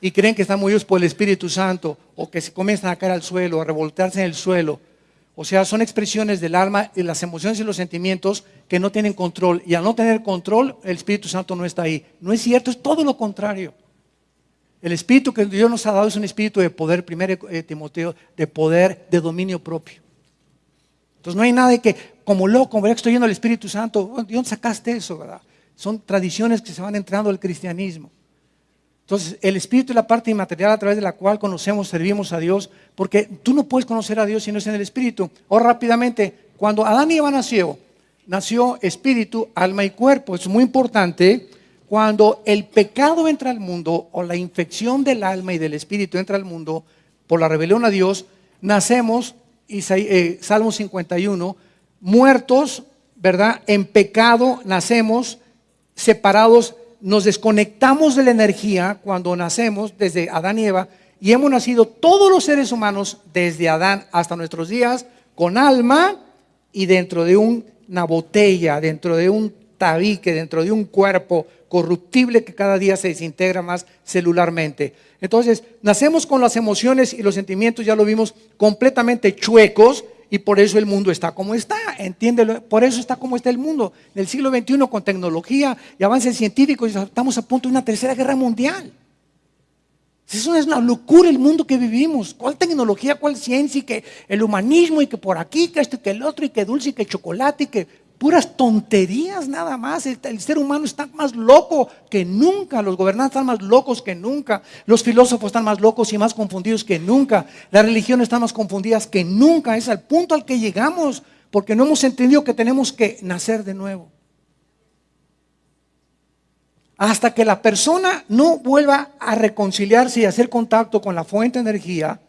y creen que están movidos por el Espíritu Santo o que se comienzan a caer al suelo, a revoltarse en el suelo. O sea, son expresiones del alma y las emociones y los sentimientos que no tienen control. Y al no tener control, el Espíritu Santo no está ahí. No es cierto, es todo lo contrario. El espíritu que Dios nos ha dado es un espíritu de poder, primero eh, Timoteo, de poder, de dominio propio. Entonces no hay nada de que, como loco, que estoy yendo al Espíritu Santo. ¿De dónde sacaste eso? ¿verdad? Son tradiciones que se van entrando al cristianismo. Entonces, el Espíritu es la parte inmaterial a través de la cual conocemos, servimos a Dios, porque tú no puedes conocer a Dios si no es en el Espíritu. O rápidamente, cuando Adán y Eva nació, nació espíritu, alma y cuerpo. Es muy importante. Cuando el pecado entra al mundo o la infección del alma y del espíritu entra al mundo por la rebelión a Dios, nacemos, eh, Salmo 51, muertos, ¿verdad? En pecado nacemos separados nos desconectamos de la energía cuando nacemos desde Adán y Eva y hemos nacido todos los seres humanos desde Adán hasta nuestros días con alma y dentro de una botella, dentro de un tabique, dentro de un cuerpo corruptible que cada día se desintegra más celularmente. Entonces, nacemos con las emociones y los sentimientos, ya lo vimos, completamente chuecos y por eso el mundo está como está, entiéndelo, por eso está como está el mundo. En el siglo XXI con tecnología y avances científicos estamos a punto de una tercera guerra mundial. Eso es una locura el mundo que vivimos. ¿Cuál tecnología, cuál ciencia y que el humanismo y que por aquí, que esto y que el otro y que dulce y que chocolate y que puras tonterías nada más. El, ser humano está más loco que nunca, los gobernantes están más locos que nunca, los filósofos están más locos y más confundidos que nunca, las religiones están más confundidas que nunca. Es al punto al que llegamos porque no hemos entendido que tenemos que nacer de nuevo. Hasta que la persona no vuelva a reconciliarse y hacer contacto con la fuente de energía,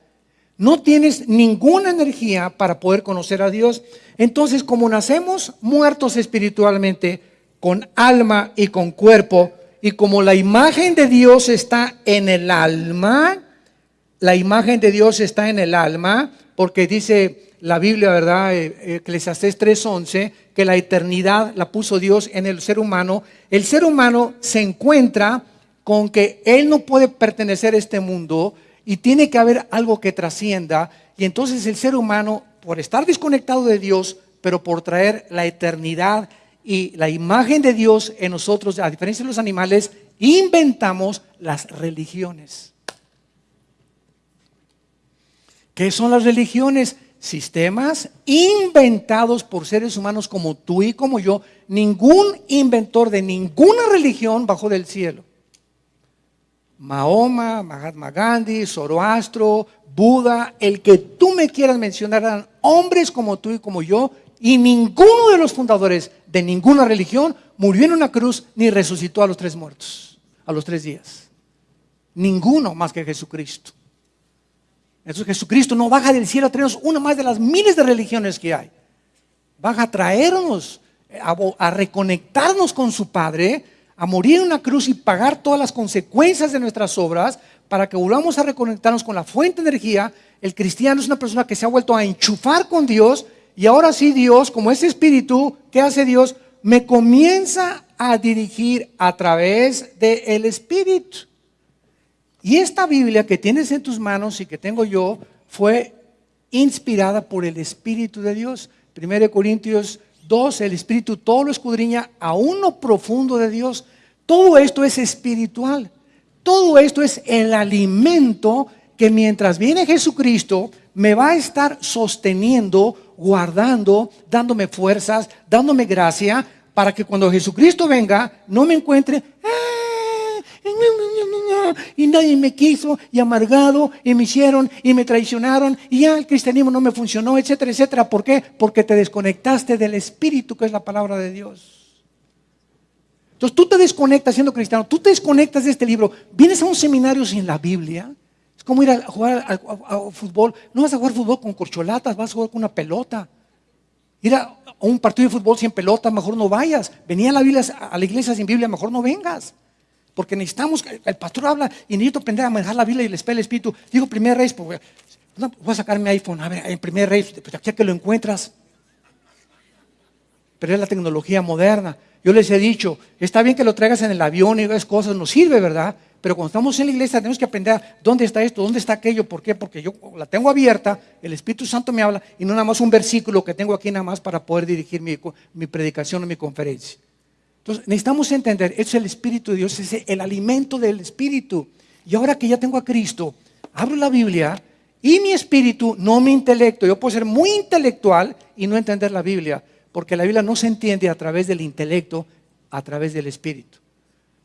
no tienes ninguna energía para poder conocer a Dios. Entonces, como nacemos muertos espiritualmente, con alma y con cuerpo, y como la imagen de Dios está en el alma, la imagen de Dios está en el alma, porque dice la Biblia, ¿verdad? Eh, Eclesiastés 3:11, que la eternidad la puso Dios en el ser humano. El ser humano se encuentra con que él no puede pertenecer a este mundo, y tiene que haber algo que trascienda. Y entonces el ser humano, por estar desconectado de Dios, pero por traer la eternidad y la imagen de Dios en nosotros, a diferencia de los animales, inventamos las religiones. ¿Qué son las religiones? Sistemas inventados por seres humanos como tú y como yo. Ningún inventor de ninguna religión bajó del cielo. Mahoma, Mahatma Gandhi, Zoroastro, Buda, el que tú me quieras mencionar, eran hombres como tú y como yo, y ninguno de los fundadores de ninguna religión murió en una cruz ni resucitó a los tres muertos, a los tres días. Ninguno más que Jesucristo. Entonces Jesucristo no baja del cielo a traernos una más de las miles de religiones que hay. Baja a traernos, a, a reconectarnos con su Padre, a morir en una cruz y pagar todas las consecuencias de nuestras obras para que volvamos a reconectarnos con la fuente de energía, el cristiano es una persona que se ha vuelto a enchufar con Dios y ahora sí Dios, como ese espíritu, ¿qué hace Dios? Me comienza a dirigir a través del espíritu. Y esta Biblia que tienes en tus manos y que tengo yo fue inspirada por el Espíritu de Dios. 1 Corintios Dos, el Espíritu todo lo escudriña a uno profundo de Dios. Todo esto es espiritual. Todo esto es el alimento que mientras viene Jesucristo me va a estar sosteniendo, guardando, dándome fuerzas, dándome gracia, para que cuando Jesucristo venga no me encuentre, y nadie me quiso y amargado y me hicieron y me traicionaron y ya el cristianismo no me funcionó, etcétera, etcétera. ¿Por qué? Porque te desconectaste del Espíritu que es la palabra de Dios. Entonces tú te desconectas siendo cristiano, tú te desconectas de este libro, vienes a un seminario sin la Biblia, es como ir a jugar a, fútbol, no vas a jugar fútbol con corcholatas, vas a jugar con una pelota. Ir a, un partido de fútbol sin pelota, mejor no vayas. Venía a la, Biblia, a la iglesia sin Biblia, mejor no vengas. Porque necesitamos, el pastor habla y necesito aprender a manejar la Biblia y el espíritu. Digo, primer rey, pues, voy a sacar mi iPhone, a ver, en primer rey, pues aquí que lo encuentras. Pero es la tecnología moderna. Yo les he dicho, está bien que lo traigas en el avión y esas cosas, nos sirve, ¿verdad? Pero cuando estamos en la iglesia tenemos que aprender dónde está esto, dónde está aquello, ¿por qué? Porque yo la tengo abierta, el Espíritu Santo me habla y no nada más un versículo que tengo aquí nada más para poder dirigir mi predicación o mi conferencia. Entonces, necesitamos entender, es el Espíritu de Dios, es el alimento del Espíritu. Y ahora que ya tengo a Cristo, abro la Biblia y mi espíritu, no mi intelecto. Yo puedo ser muy intelectual y no entender la Biblia, porque la Biblia no se entiende a través del intelecto, a través del espíritu.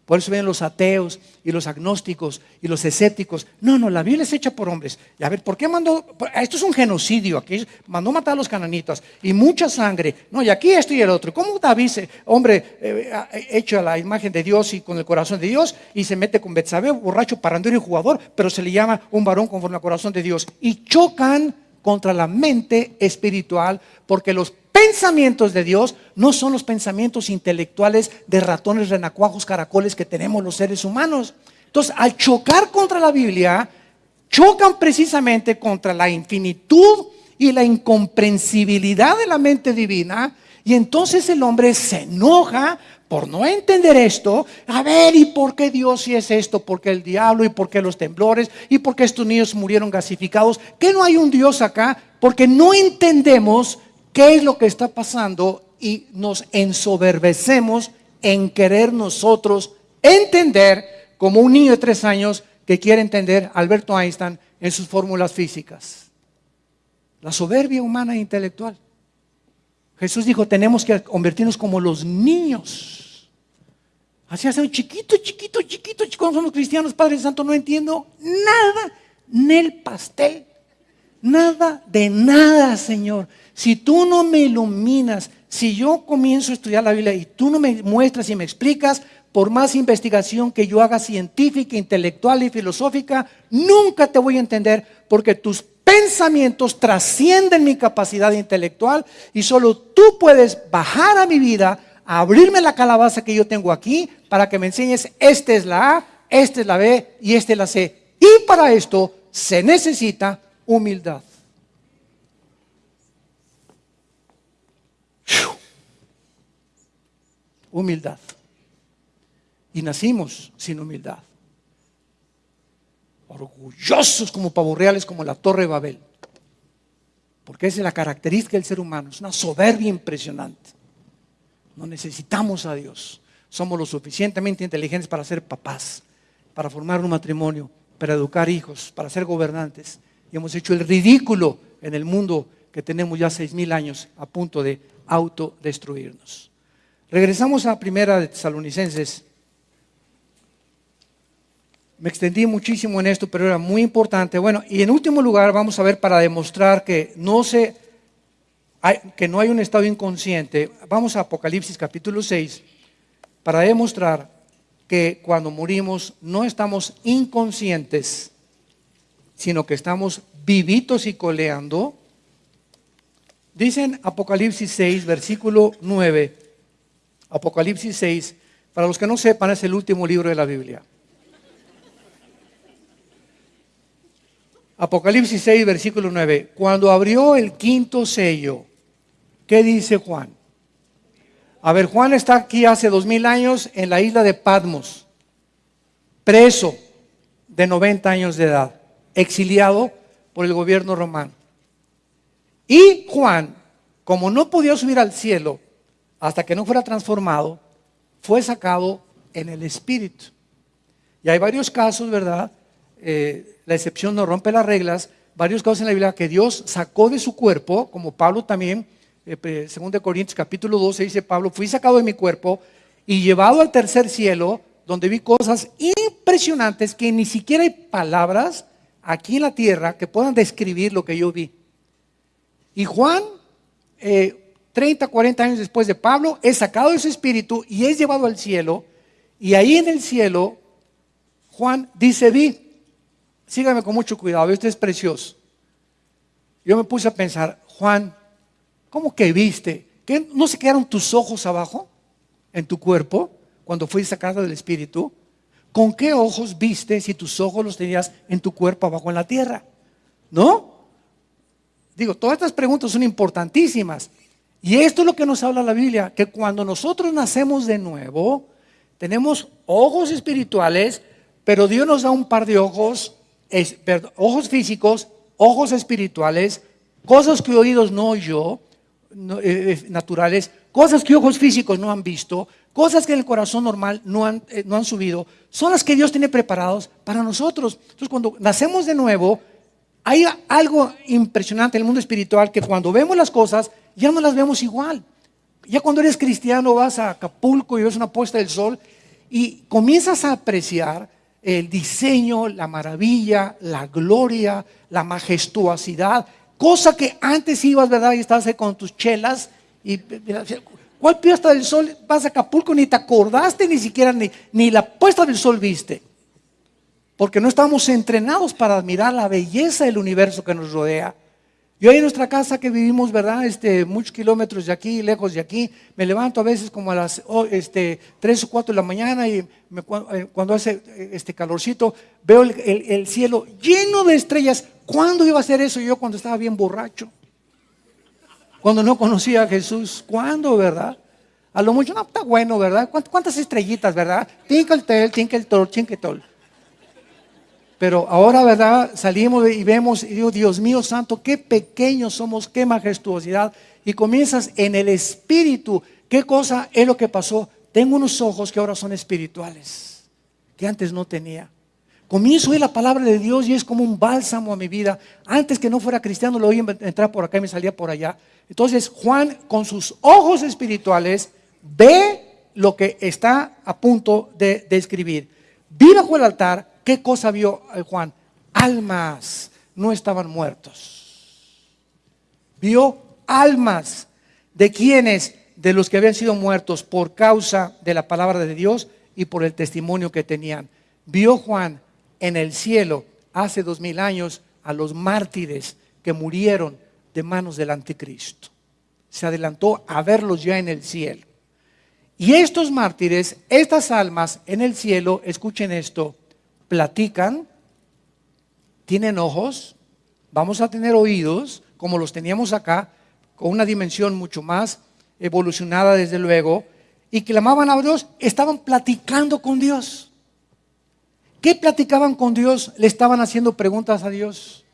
Por eso ven los ateos y los agnósticos y los escépticos. No, no, la Biblia es hecha por hombres. Y a ver, ¿por qué mandó? Esto es un genocidio. Aquí mandó matar a los cananitas y mucha sangre. No, y aquí esto y el otro. ¿Cómo David, hombre eh, hecho a la imagen de Dios y con el corazón de Dios, y se mete con Betsabé, borracho, parandero y jugador, pero se le llama un varón conforme al corazón de Dios? Y chocan contra la mente espiritual, porque los pensamientos de Dios no son los pensamientos intelectuales de ratones, renacuajos, caracoles que tenemos los seres humanos. Entonces, al chocar contra la Biblia, chocan precisamente contra la infinitud y la incomprensibilidad de la mente divina. Y entonces el hombre se enoja por no entender esto. A ver, ¿y por qué Dios si es esto? ¿Por qué el diablo? ¿Y por qué los temblores? ¿Y por qué estos niños murieron gasificados? ¿Que no hay un Dios acá? Porque no entendemos qué es lo que está pasando y nos ensoberbecemos en querer nosotros entender como un niño de tres años que quiere entender Alberto Einstein en sus fórmulas físicas. La soberbia humana e intelectual. Jesús dijo, tenemos que convertirnos como los niños. Así hace un chiquito, chiquito, chiquito. Cuando somos cristianos, Padre Santo, no entiendo nada, ni el pastel. Nada de nada, Señor. Si tú no me iluminas, si yo comienzo a estudiar la Biblia y tú no me muestras y me explicas, por más investigación que yo haga científica, intelectual y filosófica, nunca te voy a entender porque tus pensamientos trascienden mi capacidad intelectual y solo tú puedes bajar a mi vida, abrirme la calabaza que yo tengo aquí para que me enseñes, esta es la A, esta es la B y esta es la C. Y para esto se necesita humildad. Humildad. Y nacimos sin humildad. Orgullosos como pavorreales, como la Torre de Babel. Porque esa es la característica del ser humano. Es una soberbia impresionante. No necesitamos a Dios. Somos lo suficientemente inteligentes para ser papás, para formar un matrimonio, para educar hijos, para ser gobernantes y hemos hecho el ridículo en el mundo que tenemos ya seis mil años a punto de autodestruirnos. Regresamos a Primera de Tesalonicenses. Me extendí muchísimo en esto, pero era muy importante. Bueno, y en último lugar vamos a ver para demostrar que no se que no hay un estado inconsciente. Vamos a Apocalipsis capítulo 6 para demostrar que cuando morimos no estamos inconscientes sino que estamos vivitos y coleando. Dicen Apocalipsis 6, versículo 9. Apocalipsis 6, para los que no sepan, es el último libro de la Biblia. Apocalipsis 6, versículo 9. Cuando abrió el quinto sello, ¿qué dice Juan? A ver, Juan está aquí hace dos mil años en la isla de Patmos, preso de 90 años de edad exiliado por el gobierno romano. Y Juan, como no podía subir al cielo hasta que no fuera transformado, fue sacado en el Espíritu. Y hay varios casos, ¿verdad? Eh, la excepción no rompe las reglas. Varios casos en la Biblia que Dios sacó de su cuerpo, como Pablo también, eh, según de Corintios capítulo 12, dice Pablo, fui sacado de mi cuerpo y llevado al tercer cielo, donde vi cosas impresionantes que ni siquiera hay palabras aquí en la tierra que puedan describir lo que yo vi. Y Juan, 30, eh, 40 años después de Pablo, es sacado de su espíritu y es llevado al cielo. Y ahí en el cielo, Juan dice, vi, sígame con mucho cuidado, esto es precioso. Yo me puse a pensar, Juan, ¿cómo que viste? ¿Que ¿No se quedaron tus ojos abajo en tu cuerpo cuando fuiste sacado del espíritu? ¿Con qué ojos viste si tus ojos los tenías en tu cuerpo abajo en la tierra? ¿No? Digo, todas estas preguntas son importantísimas. Y esto es lo que nos habla la Biblia, que cuando nosotros nacemos de nuevo, tenemos ojos espirituales, pero Dios nos da un par de ojos, ojos físicos, ojos espirituales, cosas que oídos no oyó, eh, eh, naturales, cosas que ojos físicos no han visto, cosas que en el corazón normal no han, eh, no han subido, son las que Dios tiene preparados para nosotros. Entonces, cuando nacemos de nuevo, hay algo impresionante en el mundo espiritual que cuando vemos las cosas, ya no las vemos igual. Ya cuando eres cristiano vas a Acapulco y ves una puesta del sol y comienzas a apreciar el diseño, la maravilla, la gloria, la majestuosidad, cosa que antes ibas, ¿verdad? Y estabas ahí con tus chelas y ¿Cuál puesta del sol? Vas a Acapulco, ni te acordaste ni siquiera ni, ni la puesta del sol viste. Porque no estamos entrenados para admirar la belleza del universo que nos rodea. Yo ahí en nuestra casa que vivimos, ¿verdad? Este, muchos kilómetros de aquí, lejos de aquí, me levanto a veces como a las este, 3 o 4 de la mañana y eh, cuando hace eh, este calorcito, veo el, cielo lleno de estrellas. ¿Cuándo iba a hacer eso yo cuando estaba bien borracho? Cuando no conocía a Jesús. ¿Cuándo, verdad? A lo mucho, no, está bueno, ¿verdad? ¿Cuántas estrellitas, verdad? Tinkle, tinkle, tol, tinkle, tol. Pero ahora, ¿verdad? Salimos y vemos y digo, Dios mío santo, qué pequeños somos, qué majestuosidad. Y comienzas en el espíritu. ¿Qué cosa es lo que pasó? Tengo unos ojos que ahora son espirituales, que antes no tenía. Comienzo a la palabra de Dios y es como un bálsamo a mi vida. Antes que no fuera cristiano, lo oí entrar por acá y me salía por allá. Entonces, Juan, con sus ojos espirituales, ve lo que está a punto de describir. Vi bajo el altar ¿Qué cosa vio eh, Juan? Almas, no estaban muertos. Vio almas de quienes, de los que habían sido muertos por causa de la palabra de Dios y por el testimonio que tenían. Vio Juan en el cielo hace dos mil años a los mártires que murieron de manos del anticristo. Se adelantó a verlos ya en el cielo. Y estos mártires, estas almas en el cielo, escuchen esto, platican, tienen ojos, vamos a tener oídos, como los teníamos acá, con una dimensión mucho más evolucionada desde luego, y clamaban a Dios, estaban platicando con Dios. ¿Qué platicaban con Dios? Le estaban haciendo preguntas a Dios,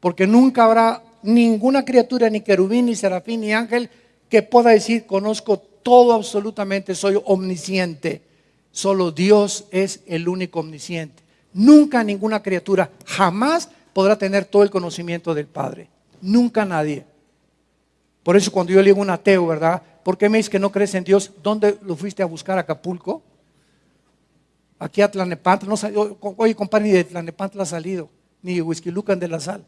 porque nunca habrá ninguna criatura, ni querubín, ni serafín, ni ángel, que pueda decir, conozco todo absolutamente, soy omnisciente. Solo Dios es el único omnisciente. Nunca ninguna criatura jamás podrá tener todo el conocimiento del Padre. Nunca nadie. Por eso cuando yo le digo a un ateo, ¿verdad? ¿Por qué me dices que no crees en Dios? ¿Dónde lo fuiste a buscar? ¿Acapulco? Aquí a Tlanepantla. No oye, compadre, ni de Tlanepantla ha salido. Ni de Whisky Lucan de la Sal.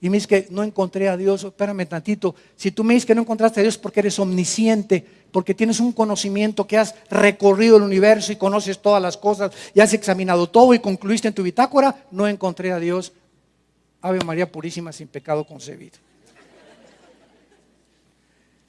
Y me dice que no encontré a Dios. Espérame tantito. Si tú me dices que no encontraste a Dios porque eres omnisciente, porque tienes un conocimiento que has recorrido el universo y conoces todas las cosas y has examinado todo y concluiste en tu bitácora, no encontré a Dios. Ave María Purísima sin pecado concebido.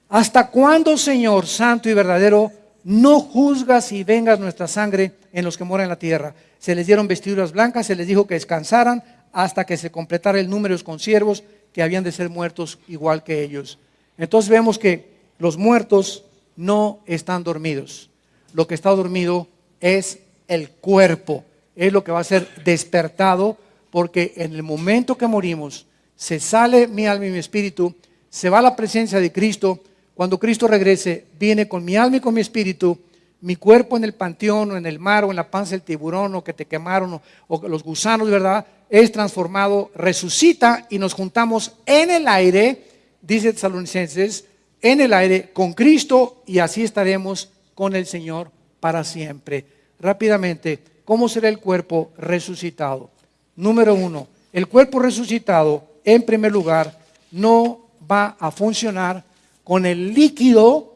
¿Hasta cuándo, Señor Santo y verdadero, no juzgas y vengas nuestra sangre en los que moran en la tierra? Se les dieron vestiduras blancas, se les dijo que descansaran hasta que se completara el número de los consiervos que habían de ser muertos igual que ellos. Entonces vemos que los muertos no están dormidos. Lo que está dormido es el cuerpo, es lo que va a ser despertado porque en el momento que morimos se sale mi alma y mi espíritu, se va a la presencia de Cristo. Cuando Cristo regrese, viene con mi alma y con mi espíritu, mi cuerpo en el panteón o en el mar o en la panza del tiburón o que te quemaron o, o los gusanos, ¿verdad? Es transformado, resucita y nos juntamos en el aire, dice Tesalonicenses, en el aire con Cristo y así estaremos con el Señor para siempre. Rápidamente, ¿cómo será el cuerpo resucitado? Número uno, el cuerpo resucitado, en primer lugar, no va a funcionar con el líquido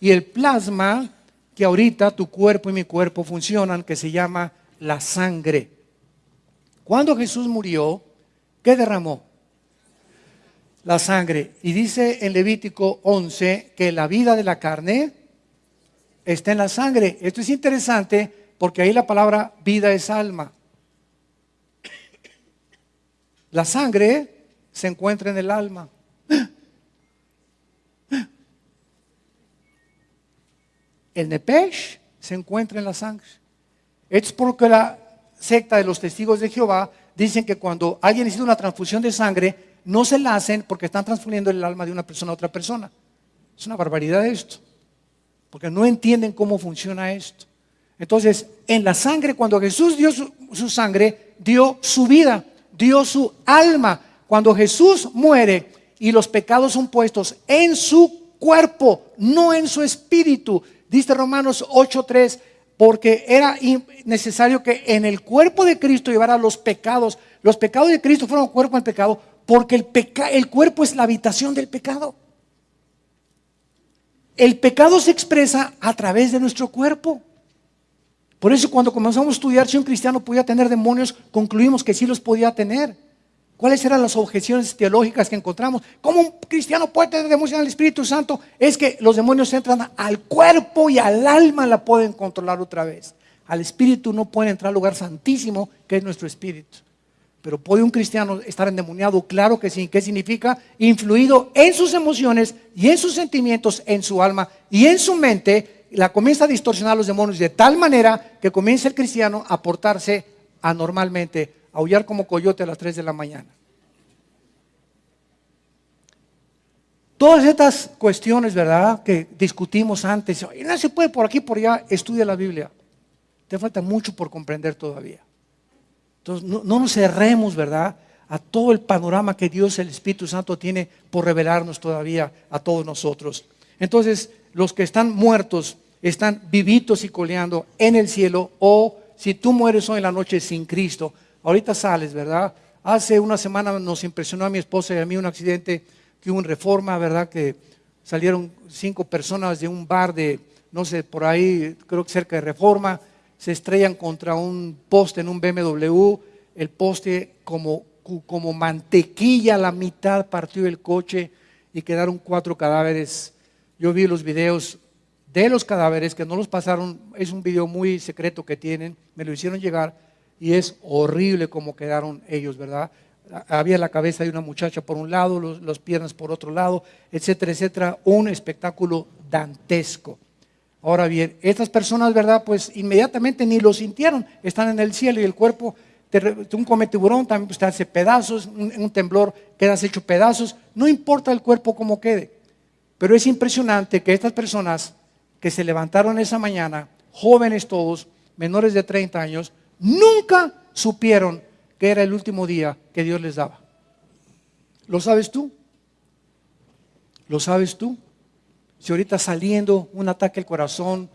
y el plasma que ahorita tu cuerpo y mi cuerpo funcionan, que se llama la sangre. Cuando Jesús murió, ¿qué derramó? la sangre. Y dice en Levítico 11 que la vida de la carne está en la sangre. Esto es interesante porque ahí la palabra vida es alma. La sangre se encuentra en el alma. El nepesh se encuentra en la sangre. Es porque la secta de los testigos de Jehová dicen que cuando alguien necesita una transfusión de sangre, no se la hacen porque están transfiriendo el alma de una persona a otra persona. Es una barbaridad esto, porque no entienden cómo funciona esto. Entonces, en la sangre, cuando Jesús dio su, sangre, dio su vida, dio su alma. Cuando Jesús muere y los pecados son puestos en su cuerpo, no en su espíritu, dice Romanos 8:3, porque era necesario que en el cuerpo de Cristo llevara los pecados. Los pecados de Cristo fueron cuerpo en pecado, porque el, el cuerpo es la habitación del pecado. El pecado se expresa a través de nuestro cuerpo. Por eso cuando comenzamos a estudiar si un cristiano podía tener demonios, concluimos que sí los podía tener. ¿Cuáles eran las objeciones teológicas que encontramos? ¿Cómo un cristiano puede tener demonios en el Espíritu Santo? Es que los demonios entran al cuerpo y al alma la pueden controlar otra vez. Al espíritu no puede entrar al lugar santísimo que es nuestro espíritu. Pero ¿puede un cristiano estar endemoniado? Claro que sí. ¿Qué significa? Influido en sus emociones y en sus sentimientos, en su alma y en su mente. La comienza a distorsionar los demonios de tal manera que comienza el cristiano a portarse anormalmente, aullar como coyote a las 3 de la mañana. Todas estas cuestiones, ¿verdad? Que discutimos antes, y no se puede por aquí, por allá, estudia la Biblia. Te falta mucho por comprender todavía. Entonces, no, nos cerremos, ¿verdad? A todo el panorama que Dios, el Espíritu Santo, tiene por revelarnos todavía a todos nosotros. Entonces, los que están muertos están vivitos y coleando en el cielo, o si tú mueres hoy en la noche sin Cristo, ahorita sales, ¿verdad? Hace una semana nos impresionó a mi esposa y a mí un accidente que hubo en Reforma, ¿verdad? Que salieron cinco personas de un bar de, no sé, por ahí, creo que cerca de Reforma, se estrellan contra un poste en un BMW, el poste como, como mantequilla a la mitad partió el coche y quedaron cuatro cadáveres. Yo vi los videos de los cadáveres que no los pasaron, es un video muy secreto que tienen, me lo hicieron llegar y es horrible como quedaron ellos, ¿verdad? Había la cabeza de una muchacha por un lado, los, las piernas por otro lado, etcétera, etcétera, un espectáculo dantesco. Ahora bien, estas personas, ¿verdad? Pues inmediatamente ni lo sintieron, están en el cielo y el cuerpo, un come tiburón también pues, te hace pedazos, un, un temblor quedas hecho pedazos, no importa el cuerpo como quede. Pero es impresionante que estas personas que se levantaron esa mañana, jóvenes todos, menores de 30 años, nunca supieron que era el último día que Dios les daba. ¿Lo sabes tú? ¿Lo sabes tú? Si ahorita saliendo un ataque al corazón,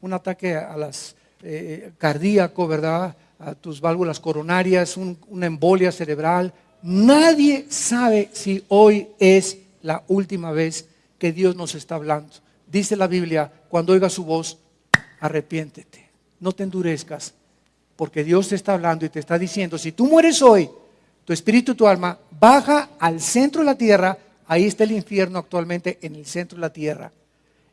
un ataque a las eh, cardíaco, ¿verdad? A tus válvulas coronarias, una embolia cerebral. Nadie sabe si hoy es la última vez que Dios nos está hablando. Dice la Biblia, cuando oiga su voz, arrepiéntete, no te endurezcas, porque Dios te está hablando y te está diciendo, si tú mueres hoy, tu espíritu y tu alma baja al centro de la tierra Ahí está el infierno actualmente en el centro de la tierra.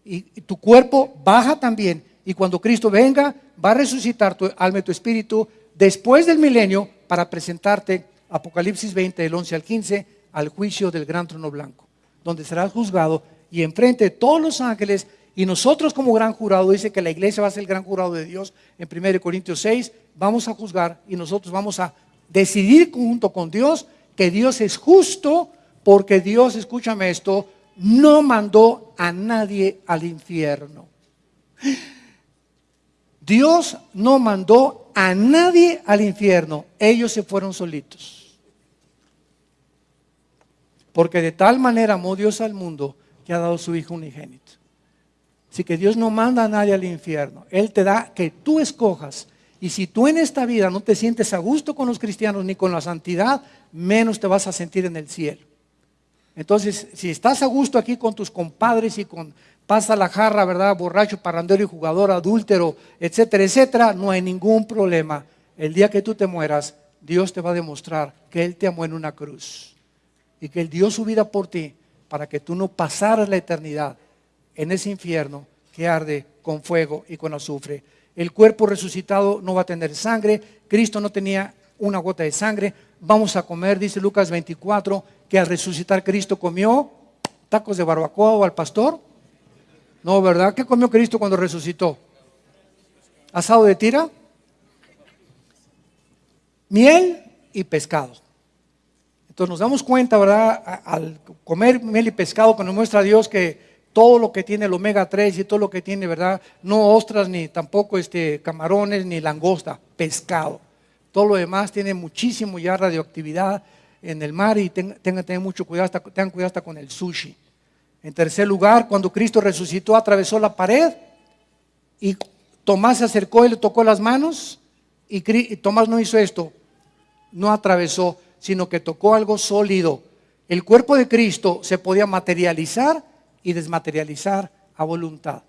Y, tu cuerpo baja también. Y cuando Cristo venga, va a resucitar tu alma y tu espíritu después del milenio para presentarte, Apocalipsis 20, del 11 al 15, al juicio del gran trono blanco, donde serás juzgado y enfrente de todos los ángeles. Y nosotros como gran jurado, dice que la iglesia va a ser el gran jurado de Dios en 1 Corintios 6, vamos a juzgar y nosotros vamos a decidir junto con Dios que Dios es justo porque Dios, escúchame esto, no mandó a nadie al infierno. Dios no mandó a nadie al infierno, ellos se fueron solitos. Porque de tal manera amó Dios al mundo que ha dado su Hijo unigénito. Así que Dios no manda a nadie al infierno, Él te da que tú escojas. Y si tú en esta vida no te sientes a gusto con los cristianos ni con la santidad, menos te vas a sentir en el cielo. Entonces, si estás a gusto aquí con tus compadres y con pasa la jarra, ¿verdad? Borracho, parrandero y jugador, adúltero, etcétera, etcétera, no hay ningún problema. El día que tú te mueras, Dios te va a demostrar que Él te amó en una cruz y que Él dio su vida por ti para que tú no pasaras la eternidad en ese infierno que arde con fuego y con azufre. El cuerpo resucitado no va a tener sangre, Cristo no tenía una gota de sangre, vamos a comer, dice Lucas 24, que al resucitar Cristo comió tacos de barbacoa o al pastor. No, ¿verdad? ¿Qué comió Cristo cuando resucitó? Asado de tira, miel y pescado. Entonces nos damos cuenta, ¿verdad? Al comer miel y pescado, cuando muestra Dios que todo lo que tiene el omega 3 y todo lo que tiene, ¿verdad? No ostras, ni tampoco este, camarones, ni langosta, pescado. Todo lo demás tiene muchísimo ya radioactividad en el mar y tengan, mucho cuidado, hasta, tengan cuidado hasta con el sushi. En tercer lugar, cuando Cristo resucitó, atravesó la pared y Tomás se acercó y le tocó las manos y, Tomás no hizo esto, no atravesó, sino que tocó algo sólido. El cuerpo de Cristo se podía materializar y desmaterializar a voluntad.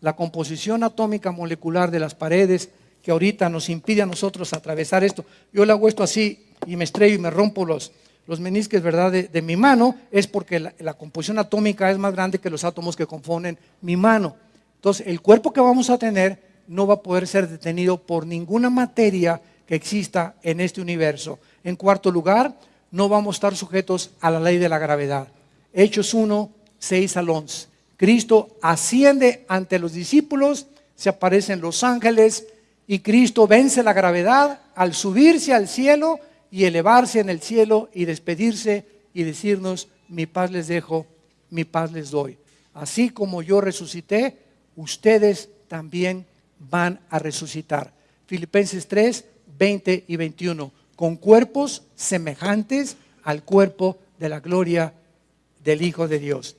La composición atómica molecular de las paredes que ahorita nos impide a nosotros atravesar esto. Yo le hago esto así y me estrello y me rompo los, los menisques, ¿verdad?, de, mi mano, es porque la, la, composición atómica es más grande que los átomos que componen mi mano. Entonces, el cuerpo que vamos a tener no va a poder ser detenido por ninguna materia que exista en este universo. En cuarto lugar, no vamos a estar sujetos a la ley de la gravedad. Hechos 1, 6 al 11. Cristo asciende ante los discípulos, se aparecen los ángeles y Cristo vence la gravedad al subirse al cielo y elevarse en el cielo y despedirse y decirnos, mi paz les dejo, mi paz les doy. Así como yo resucité, ustedes también van a resucitar. Filipenses 3, 20 y 21, con cuerpos semejantes al cuerpo de la gloria del Hijo de Dios.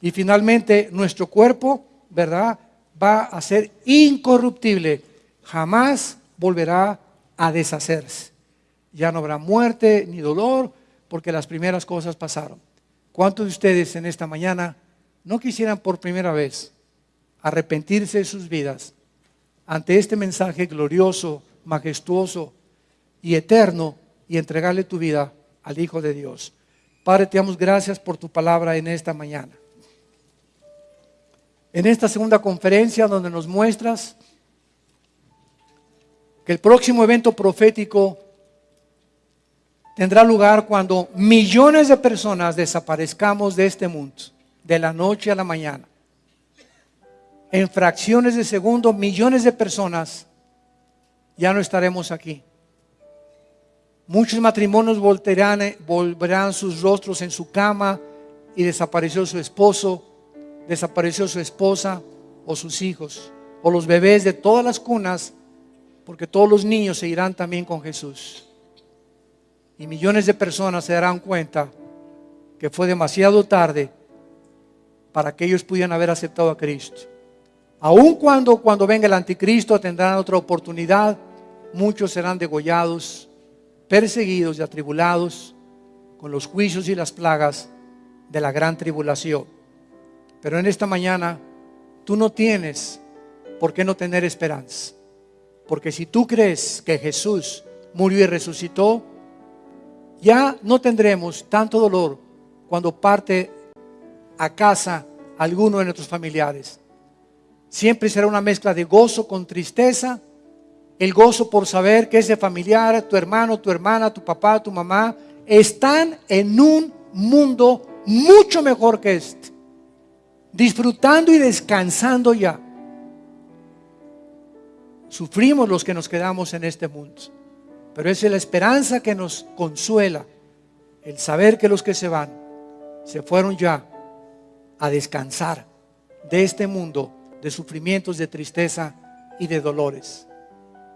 Y finalmente nuestro cuerpo, ¿verdad? Va a ser incorruptible, jamás volverá a deshacerse. Ya no habrá muerte ni dolor, porque las primeras cosas pasaron. ¿Cuántos de ustedes en esta mañana no quisieran por primera vez arrepentirse de sus vidas ante este mensaje glorioso, majestuoso y eterno y entregarle tu vida al Hijo de Dios? Padre, te damos gracias por tu palabra en esta mañana. En esta segunda conferencia donde nos muestras que el próximo evento profético tendrá lugar cuando millones de personas desaparezcamos de este mundo, de la noche a la mañana. En fracciones de segundo, millones de personas ya no estaremos aquí. Muchos matrimonios volverán, volverán sus rostros en su cama y desapareció su esposo, desapareció su esposa o sus hijos, o los bebés de todas las cunas, porque todos los niños se irán también con Jesús. Y millones de personas se darán cuenta que fue demasiado tarde para que ellos pudieran haber aceptado a Cristo. Aun cuando cuando venga el anticristo tendrán otra oportunidad, muchos serán degollados perseguidos y atribulados con los juicios y las plagas de la gran tribulación. Pero en esta mañana tú no tienes por qué no tener esperanza. Porque si tú crees que Jesús murió y resucitó, ya no tendremos tanto dolor cuando parte a casa alguno de nuestros familiares. Siempre será una mezcla de gozo con tristeza el gozo por saber que ese familiar, tu hermano, tu hermana, tu papá, tu mamá, están en un mundo mucho mejor que este, disfrutando y descansando ya. Sufrimos los que nos quedamos en este mundo, pero es la esperanza que nos consuela, el saber que los que se van, se fueron ya a descansar de este mundo de sufrimientos, de tristeza y de dolores.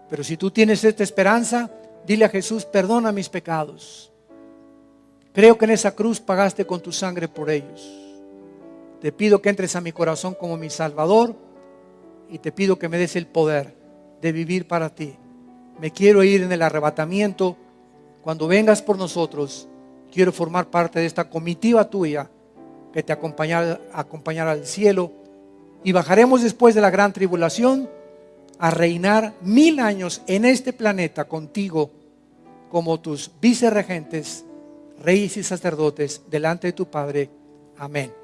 Pero si tú tienes esta esperanza, dile a Jesús, perdona mis pecados. Creo que en esa cruz pagaste con tu sangre por ellos. Te pido que entres a mi corazón como mi Salvador y te pido que me des el poder de vivir para ti. Me quiero ir en el arrebatamiento. Cuando vengas por nosotros, quiero formar parte de esta comitiva tuya que te acompañará, al cielo y bajaremos después de la gran tribulación a reinar mil años en este planeta contigo como tus vicerregentes, reyes y sacerdotes delante de tu Padre. Amén.